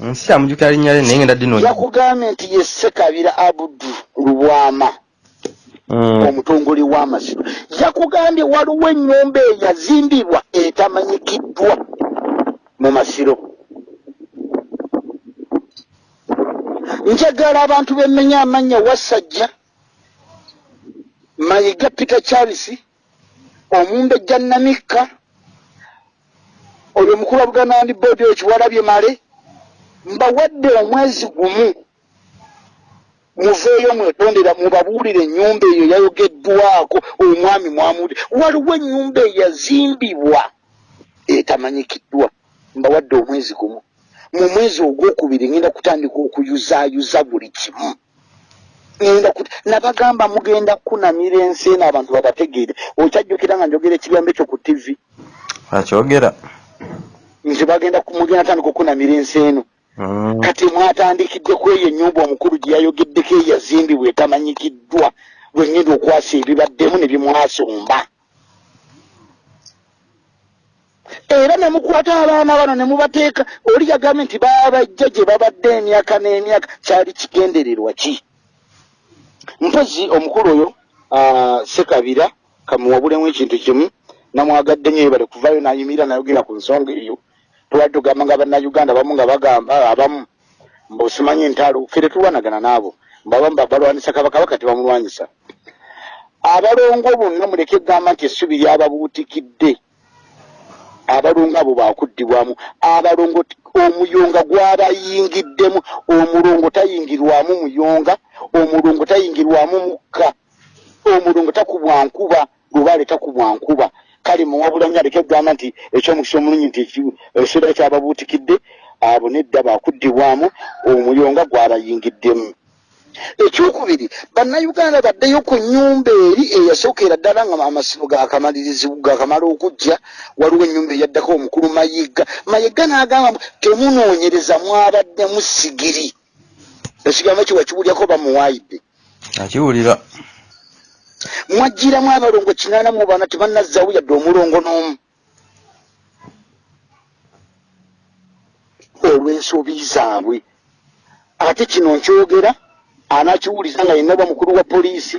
nsi amujjukira linnya lye naye ngenda dino yakugambye nti ye sekabira abudu lubwama mm. omutongole w'amasiro yakugambye waliwo ennyumba eyazimbibwa etamanyikiddwa mu masiro. Njagala abantu bemmenya amannya wasajja mayiga peter charles omumbejja namikka oyo omukulu wa buganda ndi boodi oyo kiwalabye male mbawadde omwezi gumu muveeyo mwetondera mubabuulire ennyumba eyo yayogeddwako omwami mwamuli waliwo ennyumba eyazimbibwa etamanyikiddwa mbawadde omwezi gumu. Mu mwezi ogwokubiri ngenda kutandika okuyuzaayuza buli kimu. Nabagamba mugenda kunamira ensi eno abantu babategeere. Okyajjukira nga njogera ekigambo ekyo ku tivi akyogera. Nti bagenda mugenda tandika okunamira ensi eno. Kati mwatandikidde ku eyo ennyumba omukulu gye yayogeddeko eyazimbibwa etamanyikiddwa bwengenda okwasa ebibaddemu ne bimwasomba. Era nemukwata abaana bano nemubateeka oli yagambye nti babajja gye babadde emyaka n'emyaka kyali kigendererwa ki? Mpozi omukulu oyo sekabira kamuwabulemu ekintu kimu namwagadde nyo ebale kuvayo nayimirira nayogera ku nsonga eyo tubadde tugamba nga bannayuganda abamu nga bagamba abamu mbosimanyi ntalo fere tulwanagana naabo mbabamu babalwanyisa kabakabaka tebamulwanyisa. Abalongo bonna muleke egamba nti essubi lyababuutikidde. Abalongo abo bakuddibwamu abalongo omuyonga gwabayingiddemu. Omulongo tayingirwamu muyonga omulungu tayingirwamu mukka omulungu takubwa nkuba lubaale takubwa nkuba kale muwabula nyo aleke kugamba nti ekyomukisa omulungi nti ekiseera kyababuutikidde abo nedda bakuddibwamu omuyonga gwabayingiddemu. Ekyokubiri bannayuganda baddeyo ku nyumba eri eyasookera ddala nga amasibo gakamalirizi gakamala okujja waliwo enyumba eyaddako omukulu mayiga. Mayiga n'agamba temunoonyereza mwabaddemu sigiri. Ekigambo kiwa kiwulyako bamuwaayidde. Akiwulira mwajjiramu abalongo kinaana mu bana tebannazzawo yadde omulongo n'omu. Olw'ensobi zaabwe. Ate kino nkyogera anakiwuliza nga yenaba mukulu wa poliisi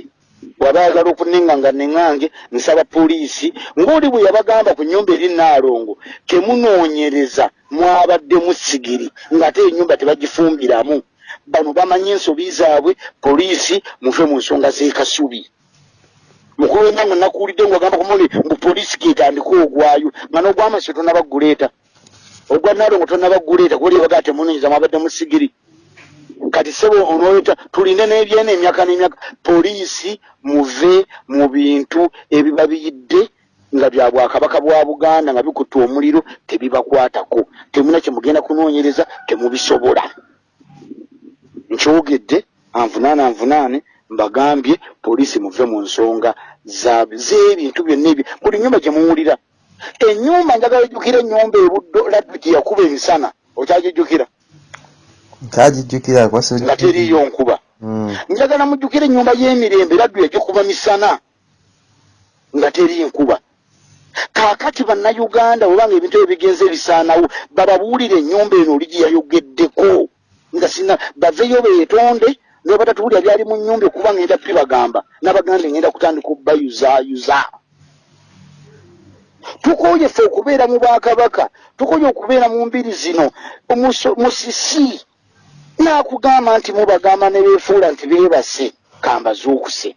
waba ayagala okuninga nga neŋŋange nsaba poliisi ng'oli bwe yabagamba ku nyumba eri naalongo temunoonyereza mwabaddemu sigiri ng'ate enyumba tebagifumbiramu bano bamanyi ensobi zaabwe poliisi muve mu nsonga z'ekasubi mukulu wenanga nakuwulidde ngaagamba kumuli mbu poliisi ketandika ogwayo. Nga n'ogwamasi tonabaguleeta ogwa naalongo tonabaguleeta kuoli bagaa temunoonyereza mwabaddemu sigiri. Kati sebo onoleta tuline n'ebyena emyaka n'emyaka. Poliisi muve mu bintu ebibabiyidde nga bya bwakabaka bwa buganda nga bikutta omuliro tebibakwatako. Temuna kyemugenda kunoonyereza temubisobola. Nkyogedde anvunaane anvunaane mbagambye poliisi muve mu nsonga z'ebintu byonna ebyo buli nyumba gye muwulira. Ennyumba njagala ejjukira ennyumba ebuddo laddu gye yakuba emisana okyagijjukira nga teriiyo nkuba. Hmm. njagala mujjukire ennyumba y'emirembe raddu yagikuba misana nga teri nkuba. Kaakati bannayuganda webanga ebintu ebyo bigenze ebisaanawo bababuulire ennyumba eno oli gyeyayogeddeko nga sina baveyo beetonde niba batatuwulira byali mu nnyumba okuba ngenda pibagamba n'abaganda ngenda kutandika obbayuzaayuza tukoye ffe okubeera mu bwakabaka tukoye okubeera mu mbiri zino musisi nakugamba nti mubagamba ne beefuula nti beebase kambazuukuse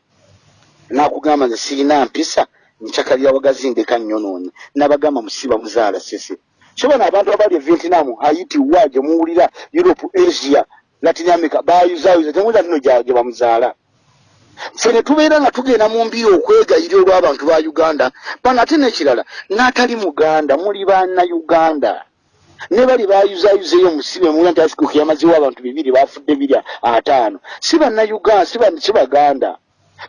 nakugamba nze siina mpisa ncakalira wagazindeka nnyonoonyi nabagamba musiba muzaala sese. Sobona abantu abali e vietnam haiti wa gye muwulira europe asia latin america bayuzayuza temuwulira nino gye bamuzaala. Ffe ne tubeera nga tugenda mu mbiri okwegayira olw'abantu ba uganda bano ate n'ekirala n'atali muganda muli bannayuganda. Ne bali bayuzayuzeyo musibe muwula nti asikuku yamazewo abantu bibiri bafudde birya ataano. Si bannayuganda si baganda.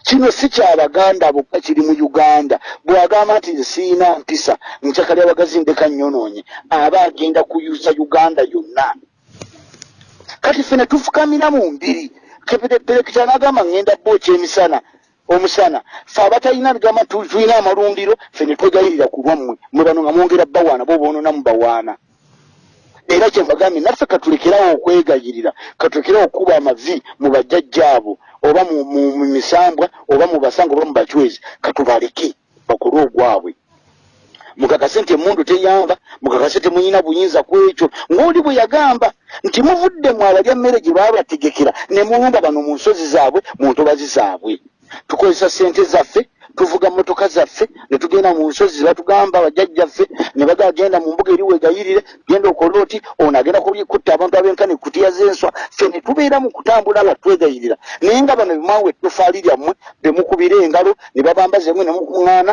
Kino si kyabaganda bokka kiri mu uganda. Bwagamba nti siina mpisa nkyakali abagazindeka nnyonoonye aba agenda kuyuza uganda yonna kati ffe ne tufukamira mu mbiri. Perekita nagamba ngenda booki emisana omusana. Fe abatalina ligamba tulina amalundiro fe ne twegayirira ku lwammwe. Mwe bano nga mwongera bawaana bo boononamu bawaana. Era kyembagambye naffe katulekerawo okwegayirira katulekerawo okuba amavi mu bajjajjaabo oba mu misambwa oba mu basanga oba mu bacwezi katubaleke bakole ogwabwe mukakase nti emundu teyamba mukakase temuyina buyinza ku ekyo ng'oli bwe yagamba nti muvudde mu abalya mmere gye baabategekera ne muwumba bano mu nsozi zaabwe mu ntobazi zaabwe. Tukozesa ssente zaffe tuvuga motoka zaffe netugenda mu nsozi zebatugamba bajjajjaffe ne bagagenda mu mbuga eriwegayirire genda okola oti ono agenda kutta abantu abenkani kutiya zenswa. Ffe ne tubeera mu kutambula nga twegayirira. Naye nga bano bimwawe ettofaali lyammwe bemukubira engalo ne babambaza emwe nemukuŋŋaana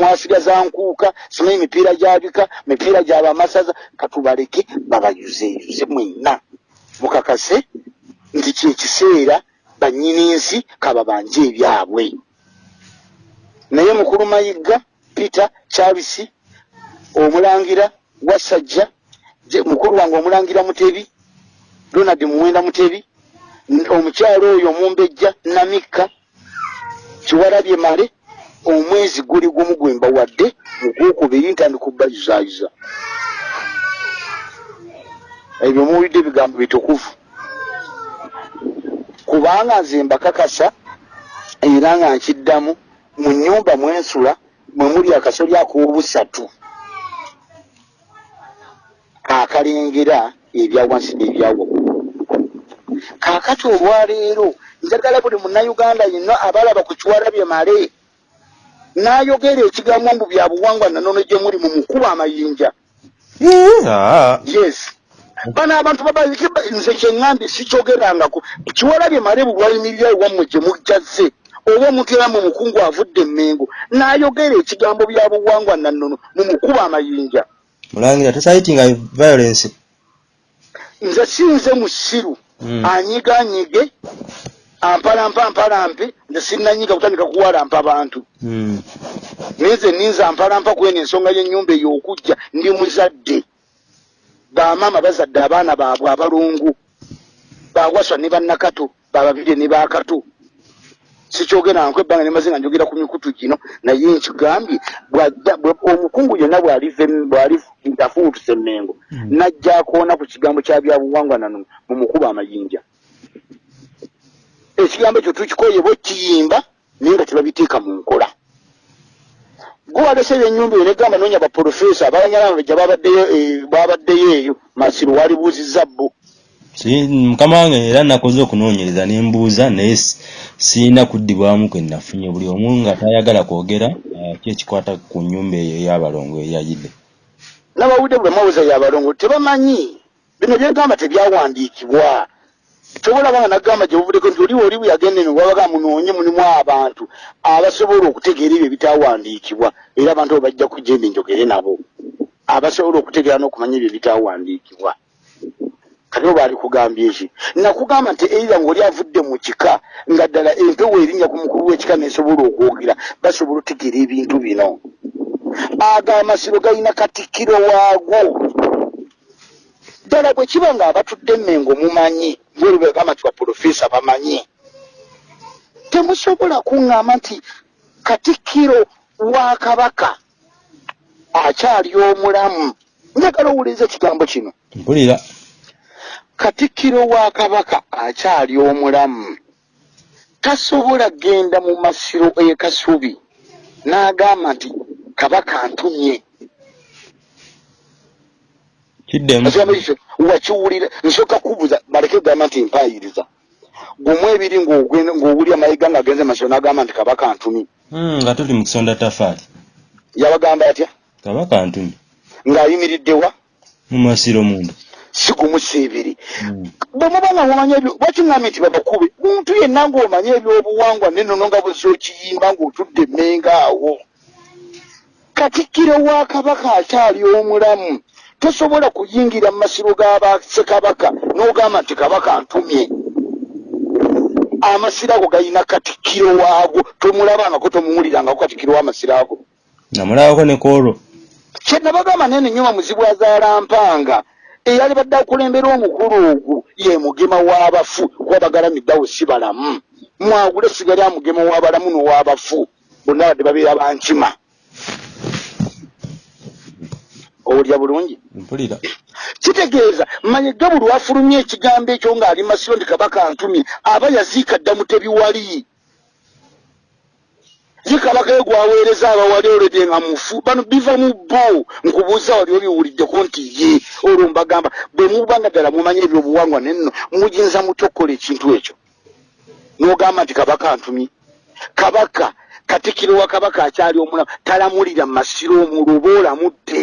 mwasiga za nkuuka simanyi mipiira gyabika mipiira gyabamasaza katubaleke babayuzeyuze mwenna. Mukakase nti kyekiseera bannyini nsi kababanje ebyabwe naye mukulu mayiga peter charles omulangira wasajja mukulu wange omulangira mutebi donald muwenda mutebi omukyalo oyo omumbejja namikka kiwalabye male omwezi guli gumu gwemba wadde mugwokubiri ntandi kubayuzayuza ebyo muwulidde ebigambo bitukuvu. Kubanga nze mbakakasa era nga nkiddamu mu nyumba mwensula mwe muli akasoli ak'obusatu. Akalengera ebyawansi n'ebyawaggulu kaakati olwaleero njagala buli munnayuganda yenna abalaba ku kiwala bye male n'ayogera ekigambo mbu bya buwangwa nanono gye muli mu mukuba amayinja. Yes. Bano abantu baba- nze kyeŋŋambye sikyogerangako kiwalabye malebu lwayimirira ewammwe gye mujjaze oba omuntu era mu mukungu avudde emmengo n'ayogera ekigambo bya buwangwa nannono mu mukuba amayinja. Mulangira tosayitinga violence? Nze sinze musiru. Mm. anyiganyige ampalampa ampalampe nze sinnanyiga kutandika kuwalampa bantu. Mm. naye nze ninza ampalampa kweno ensonga y'ennyumba eyo okujja ndi muzadde. Bamaama bazadde abaana baabwe abalungu. Bawaswa ne bannakato bababire ne bakato sikyogeranko ebbanga nemaze nga njogera ku mikutu gino naye nkigambye omukungu yonna bw'alifuutuse emmengo Mm. najja akoona ku kigambo kya byabuwangwa nano mu mukuba amayinja. Ekigambo ekyo tukikoye bwe kiyimba naye nga tebabiteeka mu nkola. Gwe walese ebyennyumba eyo negamba noonya baprofesa ababanyalamabeja babaddeyo eh, babaddeyo eyo masiru walibuuzizza Si, mukama wange era nakoze okunoonyereza nembuuza naye si- siina kuddibwamu kwe nafunye. Buli omu nga tayagala kwogera ah, ki ekikwata ku nnyumba eyo ey'abalongo eyayidde. N'abawudde bwe mwabuza yabalongo tebamanyi? Bino byegamba tebyawandiikibwa. Tobola banga nagamba gye buvuddeko nti oliwo oli bwe yagenda eno wabaga munoonye mulimu abantu abasobola okutegeera ebyo ebitawandiikibwa era abantu abo bajja kujembe njogere nabo. Abasobola okutegeera n'okumanya ebyo ebitawandiikibwa kati oba ali kugambye eki nakugamba nti eira ngaoli avudde mu kika nga ddala empewo erinnya ku mukulu w'ekika nesobola okwogera basobola otegeera ebintu bino. Ago amasiro galina katikkiro waago. Ddala bwe kiba nga abatudde emmengo mumanyi ngolibegamba nti baprofesa bamanyi temusobola kuŋŋamba nti katikkiro wa kabaka akyali omulamu. Njagala owuliriza ekigambo kino. Mpulira katikkiro wa kabaka akyali omulamu tasobola genda mu masiro ekasubi n'agamba nti kabaka antumye kiddemu ekigambo ekyo wakiwulira nsooka kubuuza baleke gamba nti mpayiriza. Gumu ebiri ng'ogwe- ng'owulira mayiga ng'agenze masiro n'agamba nti kabaka antumye Mm, nga tuli mu kisonda tafaali yabagamba atya? Kabaka ntumi ng'ayimiriddewa mu masiro munda si gumu si ebiri Mm. bwe muba nga mumanya ebyo lwakiŋŋambye nti babakube? Muntu yenna ng'omanya ebyobuwangwa nenono nga bwezza okiyimba ng'otudde emmenga awo. Katikkiro wa kabaka akyali omulamu tosobola kuyingira mu masiro g'abasekabaka n'ogamba nti kabaka ntumye amasiro ago galina katikkiro waago tomulabangako tomuwulirangako katikkiro w'amasiro ago. Namulabako ne koolo. Kyenabagamba nene nyuma muzibu azaalampanga eyali badde akulembera omukulu ogwo ye mugema w'abafu. Kuba bagalamiddawo si balamu. Mwagule sigali amugema w'abalamu n'ow'abafu. Bonna badde babeera bankima owulya bulungi? Mpulira. Kitegeeza manyiga buli wafulumya ekigambo ekyo ng'ali masiro ndi kabaka ntumye aba yaziika dda mutebiwali ye kabaka ye gwaweereza abawali olwedde nga mufu bano biva mu bo nkubuuza wali obiwuliddeko nti ye olwo mbagamba bwe muba nga ddala mumanya ebyobuwangwa nenno muyinza mutya okukola ekintu ekyo. N'ogamba nti kabaka ntumye kabaka katikiro wa kabaka akyali omulamu talamulira mu masiro omulwoba olamudde.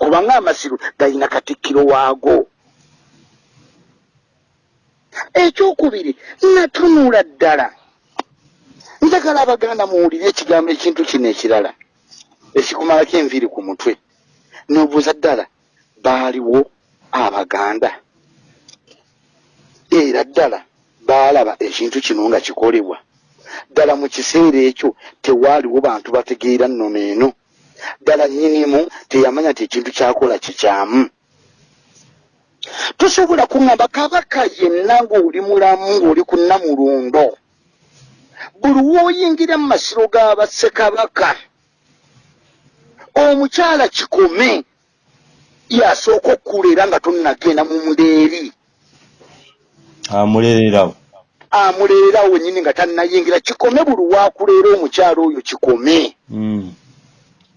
Kubanga amasiro galina katikkiro waago. Ekyokubiri natunula ddala njagala abaganda muwulire ekigambo ekintu kino ekirala ekikumalako enviiri ku mutwe. Nobuuza ddala baaliwo abaganda? Era ddala baalaba ekintu kino nga kikolebwa. Ddala mu kiseera ekyo tewaaliwo bantu bategeera nnono eno. Ddala nnyinimu teyamanya nti ekintu kyakola kikyamu. Tosobola kuŋŋamba kabaka yenna ng'oli mulamu ng'oli ku nnamulundo buli w'oyingira mu masiro g'abassekabaka omukyala kikome yasooka okkuleera nga tonnagenda mu ndeeri amulererawo amuleerawo wennyini nga tannayingira. Kikome buli wakuleera omukyala oyo kikome. Mm.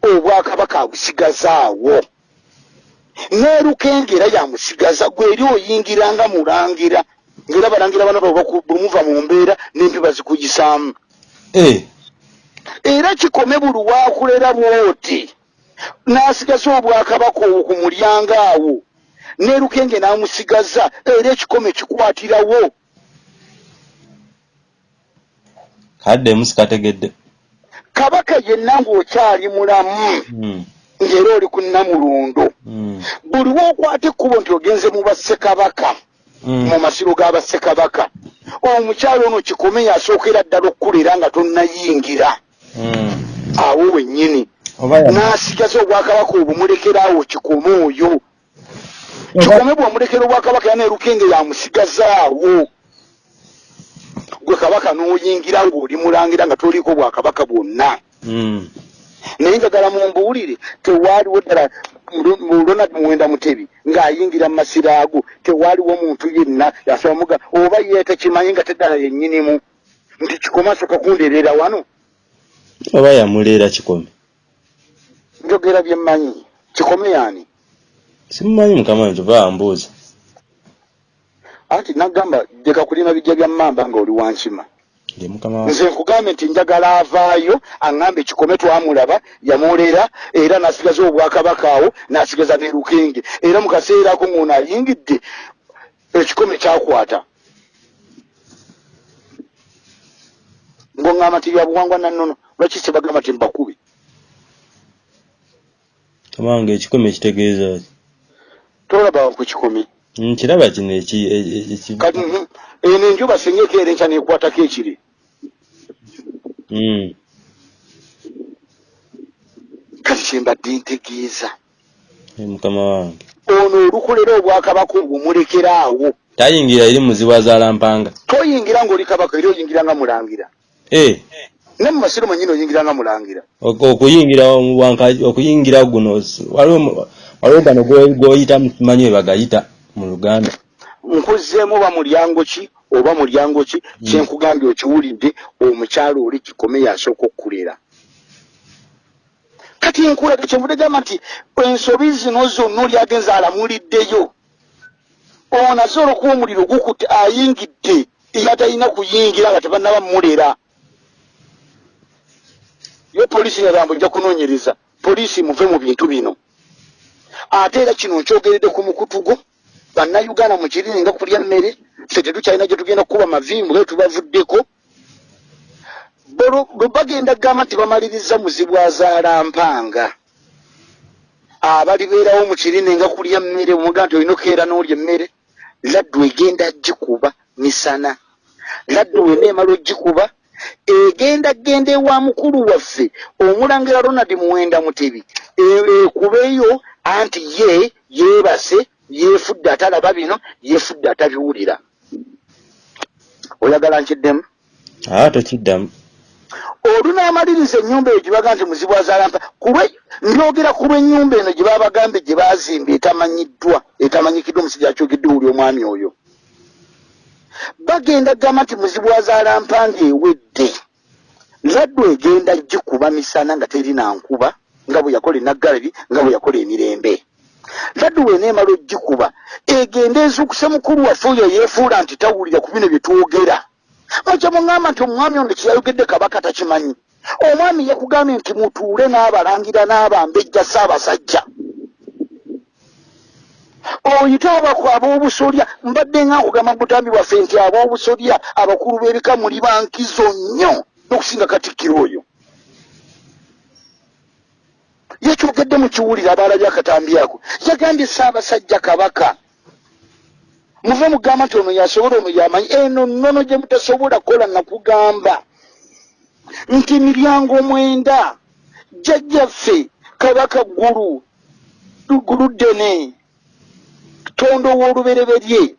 obwakabaka abusigazaawo. N'erukengera yamusigaza gwe eri oyingira nga mulangira ngaera balangira bano bwe muva mu mbeera n'empi bazikugisaamu Eh, era kikome buli wakulera bwoti n'asigaza obwakabaka obwo ku mulyango awo nerukenge n'amusigaza era ekikome kikwatirawo kadde musikategedde kabaka yenna ng'okyali mulamu Hmm. ng'era oli ku nnamulundo Hmm. buli wookwata ekkubo nti ogenze mu bassekabaka. Mu masiro g'abassekabaka omukyalo ono kikome yasookera ddala okkulera nga tonnayingira. Hmm. awo wennyini. Oba ya- n'asigaza obwakabaka obumulekera awo kikome oyo. Kikome bwamulekera obwakabaka yaneerukenge yamusigazaawo gwe kabaka n'oyingira ng'oli mulangira nga toliiko bwakabaka bwonna. Hmm. naye njagala mumbuulire tewaaliwo ddala ronald muwenda mutebi ng'ayingira mu masiro ago tewaaliwo muntu yenna yasoba muga oba ye tekimanyi nga teddala yennyinimu nti kikome asooka kundeerera wano. Oba yamuleera kikome. Njogera bye mmanyi. Kikome yaani simumanyi mukama wange oba wambuuza anti nagamba leka kulima bijja bya mmamba nga oli wankima nze nkugambe nti njagala avaayo aŋŋambe ekikome twamulaba yamuleera era n'asigaza obwakabaka awo n'asigaza ne lukenge. Era mu kaseera ako ng'ono ayingidde ekikome kyakwata. Ng'oŋŋamba nti bya buwangwa nannono lwaki se bagamba ti mbakubi wange ekikome kitegeeza ki? Tolaba ku kikome. Nkiraba kino e- e- eki- kati mhm, eno enjuba singa ekeera enkya neekwatako ekiri. Kati kyembadde ntegeeza mukama wange. Ono olukolera obwakabaka obwo mulekera awo. Tayingira eri muzibu azaalampanga toyingira ng'oli kabaka era oyingira nga mulangira. Eh, ne mu masiro manyini oyingira nga mulangira. Ok- okuyingira guno waliwo gano go- goyita simanyi we bagayita mu luganda. Nkuzzeemu oba mulyango ki oba mulyango ki kyenkugambye okiwulidde omukyalo oli kikome yasooka okkulera kati nkulaga kyenvudde gamba nti ensobi zino zonna oli agenza alamuliddeyo. Ono aze olwokuba omuliro gukutte ayingidde eyatalina kuyingira nga tebannaba mulera ye poliisi yagamba ojja kunoonyereza poliisi muve mu bintu bino. Ate era kino nkyogeredde ku mukutu gwo bannayuganda mu kiriri nga kulya mmere ffe tetukyalina gye tugenda kukuba mavimbu nga tubavuddeko. Bagenda gamba nti bamaliriza muzibu azaalampanga abalibeerawo mu kirine nga kulya mmere omuga nti olina okukeera n'olya emmere laddu egenda gikuba misana. Laddu wena emala ogikuba egenda genda ewa mukulu waffe omulangira ronald muwenda mutebi E- ekubeyo anti ye yeebase yeefudde atalaba bino yeefudde atabiwulira. Oyagala nkiddemu? Aa tokiddamu olunaamaliriza ennyumba eyo gyebaga nti muzibu azaalampa kuba ndyogera ku lw'ennyumba eno gye babagambe gye baazimba etamanyiddwa etamanyikiddwa omusajja akyogedde wuli omwami oyo. Bagenda gamba nti muzibu azaalampa ng'ewedde. Laddu egenda gikuba misana nga terina nkuba nga bwe yakola enaggalabi nga bwe yakola emirembe laddu weneemala ogikuba egenda ezuukuse mukulu waffe oyo yeefuula nti tawulira ku bino bye twogera. Mukye muŋŋamba nti omwami ono kyeyayogedde kabaka takimanyi. Omwami yakugambye nti mutuule n'abalangira n'abambejja saabasajja oyite abako ab'obusolya mbadde nga nkugamba butambi bwaffe nti ab'obusolya abakulu b'ebika muli bankizo nnyo n'okusinga katikkiro oyo yekyogedde mu kiwulire abaalabye akatambi ako yagambye saabasajja kabaka. Muve mugamba nti ono yasobola ono yamanyi. Eno nnono gye mutasobola kukola nakugamba nti miryango mwenda jjajjaffe kabaka ggulu ggulu ddene tondo w'olubereberye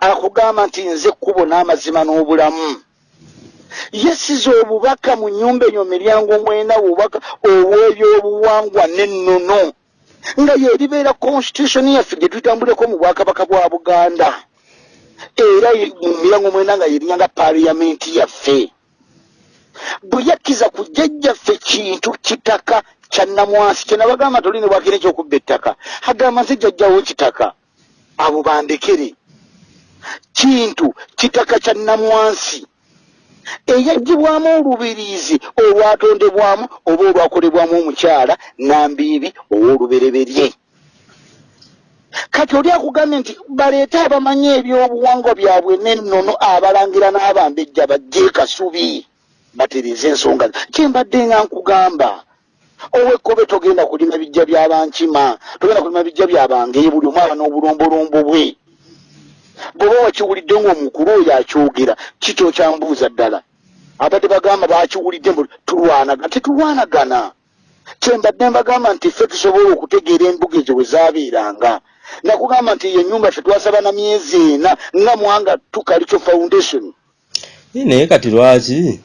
akugamba nti nze ekkubo n'amazima n'obulamu yesiza obubaka mu nnyumba enyo miryango mwenda bubaka obw'ebyobuwangwa n'ennono nga yeribeera constitution yaffe gye tutambuleko mu bwakabaka bwa buganda. Era ye- mu mirango mwenda nga yerinyanga paliyamenti yaffe. Bwe yakkiza ku jjajjaffe kintu kitaka kya namwansi kyenabagamba toli ne bwakira ekyokubba ettaka? Agamba nze jjajjawo kitaka abo bandekere. Kintu kitaka kya namwansi eyaggyibwamu olubiriizi olwatondebwamu oba olwakolebwamu omukyala nambiibi ow'olubereberye. Kati oli akugambye nti baleete abamanyi ebyobuwangwa byabwe nennono abalangira n'abambejja bajje kasubi batereeza ensonga. Kyembadde nga nkugamba owekkobe togenda kulima bijja byabankima togenda kulima bijja byabangeyo buli omu aba n'obulombolombo bwe bw'oba wakiwulidde ng'omukulu oyo akyogera kitokyambuuza ddala? Abadde bagamba bakiwulidde mbu tulwanagana tetulwanagana. Kyembadde mbagamba nti ffe tusobola okutegeera embuga ezo bwe zaabeeranga. Nakugamba nti yo nyumba ffe twasaba na myezi ena nga mwanga tukalico foundation. Naye kati lwaki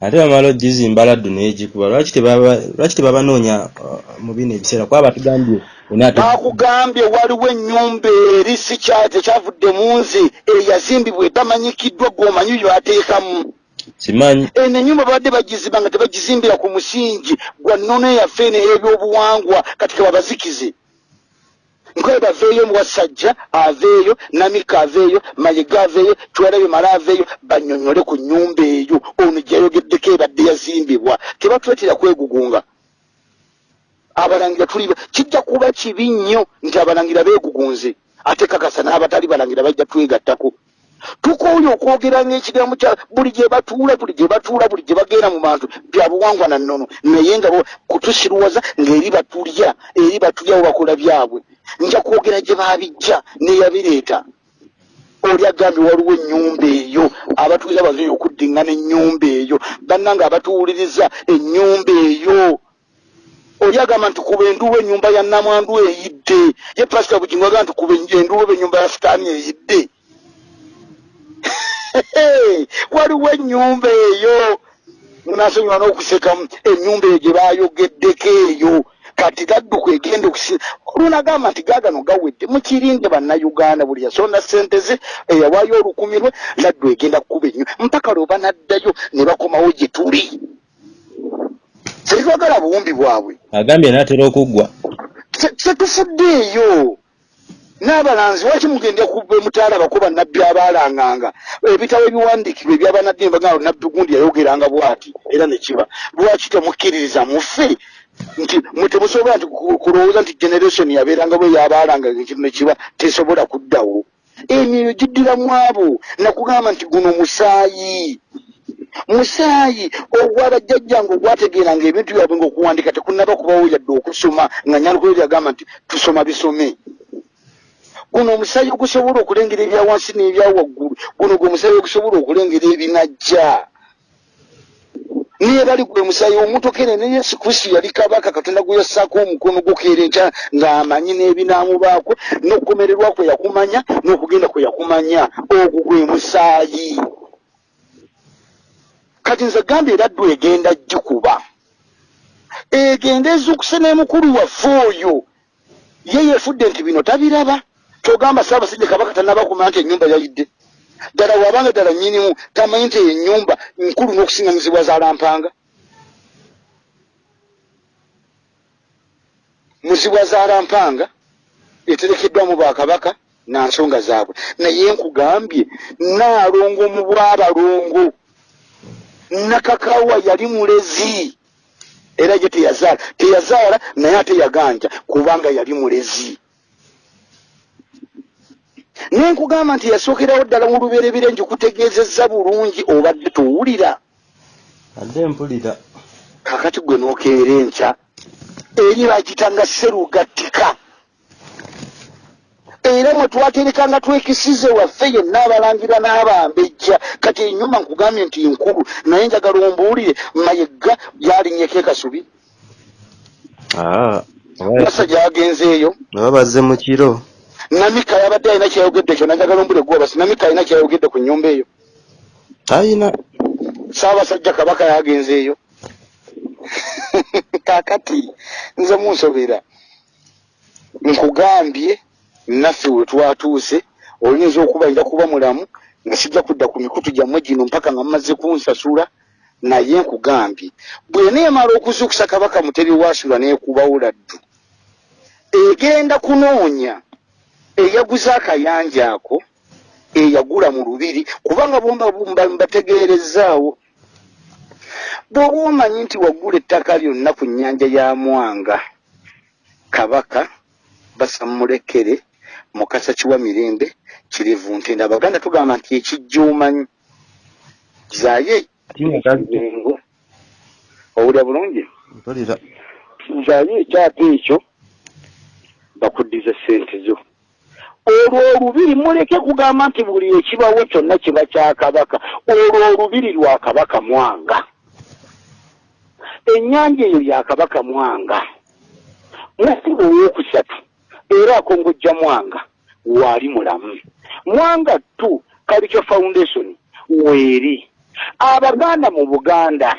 ate bamala ogizimba laddu n'egikuba lwaki tebabanoonya uh, mu bino ebiseera? Kuba batugambye bakugambye waliwo ennyumba eri si tekyavudde mu nze eyazimbibwa etamanyikiddwa gwomanyi byateekamu simanyi eno enyumba babadde bagizimba nga tebagizimbira ku musingi gwa nnono eyaffe eno ey'ebyobuwangwa kati kebabazikize nkoye baveeyo muwasajja aveeyo namika aveeyo mayiga aveeyo twalabye mala aveeyo banyonyole ku nyumba eyo. Ono gyayogeddeko ebadde yazimbibwa. Tebatwetera kwegugunga. Abalangira tuli kijja kuba kibi nnyo nti abalangira beegugunze. Ate kakasa n'abatali balangira bajja twegattako. Tukooye okwogera ngaekigambo kya buli gye batuula buli gye batuula buli gye bagenda mu bantu bya buwangwa na nnono. Naye nga kutusirwaza ng'eri batulya eri batulya webakola byabwe nja kwogera gye babijja neyabireeta oli agambye waliwo ennyumba eyo abatuuza bazeyo okuddiŋŋana ennyumba eyo bannanga abatuwuliriza ennyumba eyo. Oli agamba nti kuba enduuba ennyumba ya namwandu eyidde. Ye pasita bugingo agamba nti kuba enduuba ennyumba ya sitaani eyidde. Waliwo ennyumba eyo. Nasonyiwa n'okusekamu ennyumba eyo gye bayogeddeko eyo kati gadduka egenda okusi olunagamba nti gaagano gawedde mukirinde bannayuganda buli yasonda sente ze eyawaayo olukumi lwe laddu egenda kukuba ennyo mpaka lwe banaddayo ne bakomawo gye tuli. Tetwagala buwumbi bwabwe. Agambye naatera okuggwa. Tetufuddeeyo n'abalanzi waki mugenda kuba mutaala bakuba nabbi abaalanganga? Ebitabo ebiwandiikibwa ebyabanaddi nebagamba nabbi gundi yayogeranga bwati era nekiba lwaki temukkiririza muffe nti temusobola nti kulowooza nti generation yabeeranga bwe yabaalanga ekintu nekiba tesobola kuddawo. Emyoyo giddiramu abo nakugamba nti guno musaayi. Musaayi ogwabajjajjange ogwategeeranga ebintu byabwe ngaokuwandika tekunaba kubawo yadde okusoma nga nyalukuleri agamba nti tusoma bisome. Guno omusaayi ogusobola okulengera ebyawansi n'ebyawaggulu guno gwe omusaayi ogusobola okulengera ebinajja niye bali gwe musaayi omutokere ne yesu kristo yali kabaka katonda gwe yassaako omukono gukeera enkya ng'amanyi n'ebinaamubaako n'okukomererwa kwe yakumanya n'okugenda kwe yakumanya. Ogwo gwe musaayi kati nze gambye eraddu egenda gikuba. Egenda ezuukuse n'emukulu waffe oyo. Ye yeefudde nti bino tabiraba. Kyogamba saabasajja kabaka tanabakumanya nti enyumba yayidde ddala wabanga ddala nyinimu tamanyi nti enyumba nkulu n'okusingamizibwa zaalampanga muzibwa zaalampanga eterekeddwamu bakabaka nansonga zaabwe. Naye nkugambye naalongo mu bwabalongo. Nakakawa yali mulezi. Era ye teyazaala. Teyazaala naye ate yaganja kubanga yali mulezi naye nkugamba nti yasookerawo ddala mu luberebire njikutegeezezza bulungi obadde towulira adde mpulira. Kakati gwe nookeera enkya eri bagitanga serugattika era mwe twaterekanga twekisize waffe yenna abalangira n'abambejja kati enyuma nkugambye nti nkulu naye njagala ombuulire mayegga yalinyeko ekasubi. Masa gyagenzeeyo aba bazze mu kiro namika yabadde alina kyayogedde kyo nanjagala ombule gwobasi namika alina kyayogedde ku nyumba eyo. Ayina saabasajja kabaka yagenzeeyo kakati nze munsobera. Nkugambye naffe we twatuuse oyinza okuba nja kuba mulamu nga sijja kudda ku mikutu gyammwe gino mpaka nga mumaze kunsasula naye nkugambye. Bweneemala okuzuukusa kabaka mutebi wasula neekubawo laddu egenda kunoonya eyaguze akayanja ako eyagula mu lubiri kubanga mbategeerezaawo. Bw'oba omanyi nti wagula ettaka lyonna ku nnyanja ya mwanga kabaka basamulekere mukasa kiwa mirembe kirivu ntende abaganda tugamba nti ekijjuumanyi. Zaye owulya bulungi? Zaye ekyapa ekyo bakuddiza sente zo olwo olubiri muleke kugamba nti buli ekibawo kyonna kiba kyakabaka olwo olubiri lwa kabaka mwanga. Ennyanja eyo yakabaka mwanga. Mukulu owokusatu era akongojja mwanga waali mulamu. Mwanga tu kalico foundation weeri. Abaganda mu buganda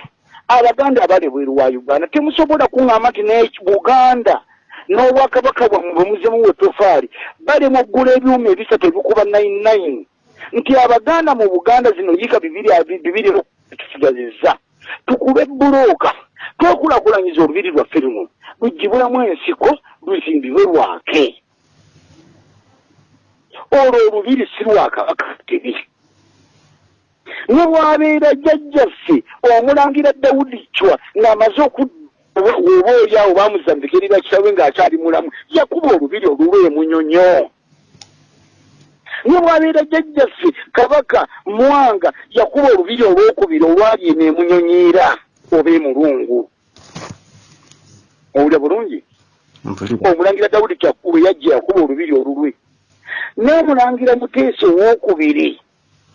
abaganda abali bweru wa uganda temusobola kuŋŋamba nti ne buganda n'obwakabaka bwammwe bwemuzemu wetofaali bali mu ggula ebyuma ebisatu ebikuba nine nine. Nti abaganda mu buganda zino yika bibiri tusigazizza tukube bulooka twekulakulanyiza olubiri lwaffe luno lugibulamu ensiko luzimbibwe lwake. Olwo olubiri si lwakabaka tebi ne bwabeera jjajjaffe omulangira dawudi cwa ng'amaze oba oli awo bamuzambikirira kitawe ng'akyali mulamu. Yakuba olubiri olulwa emunyonyo ne bwabeera jjajjaffe kabaka mwanga yakuba olubiri olwokubiri olwali eno emunyonyiira oba emulungu owulya bulungi? Omulangira dawudi we yajja yakuba olubiri olulwe. N'omulangira muteesa owokubiri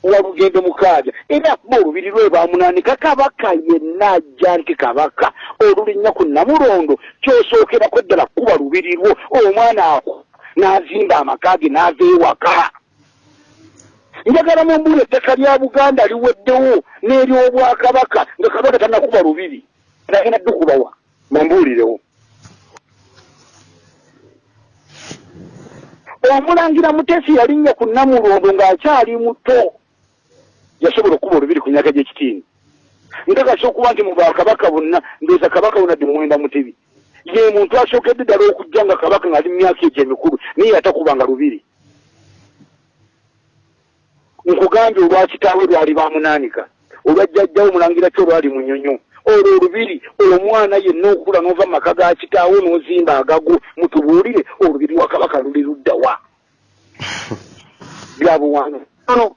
walugendo mukaaga. Era akuba olubiri lwe bamunanika kabaka yenna ajja nti kabaka olulinnya ku namulondo kyosookerako ddala kuba lubiri lwo. Omwana ako n'azimba amaka ge n'ava ewaka. Njagala mumbuula ettaka lya buganda liweddewo n'eryobwakabaka nga kabaka tanakuba lubiri. Agenda ddukubawa mumbuulirewo omulangira mutesi yalinnya ku namulondo ng'akyali muto yasobola okuba olubiri ku myaka gy'ekitiini. Nkakasa okuba nti mu bakabaka bonna ndooza kabaka wona ddi muwenda mutebi ye muntu asookedde ddala okujja nga kabaka ng'ali mu myaka egyo emikulu naye yatakubanga lubiri. Nkugambye olwakitaawe lwali bamunaanika olwajjajjawo omulangira ki olwali munyonyo. Olwo olubiri omwana yenna okula n'ova mu maka ga kitaawo n'ozimba agago mutubuulire olubiri wa kabaka luli luddawa byabuwanvu no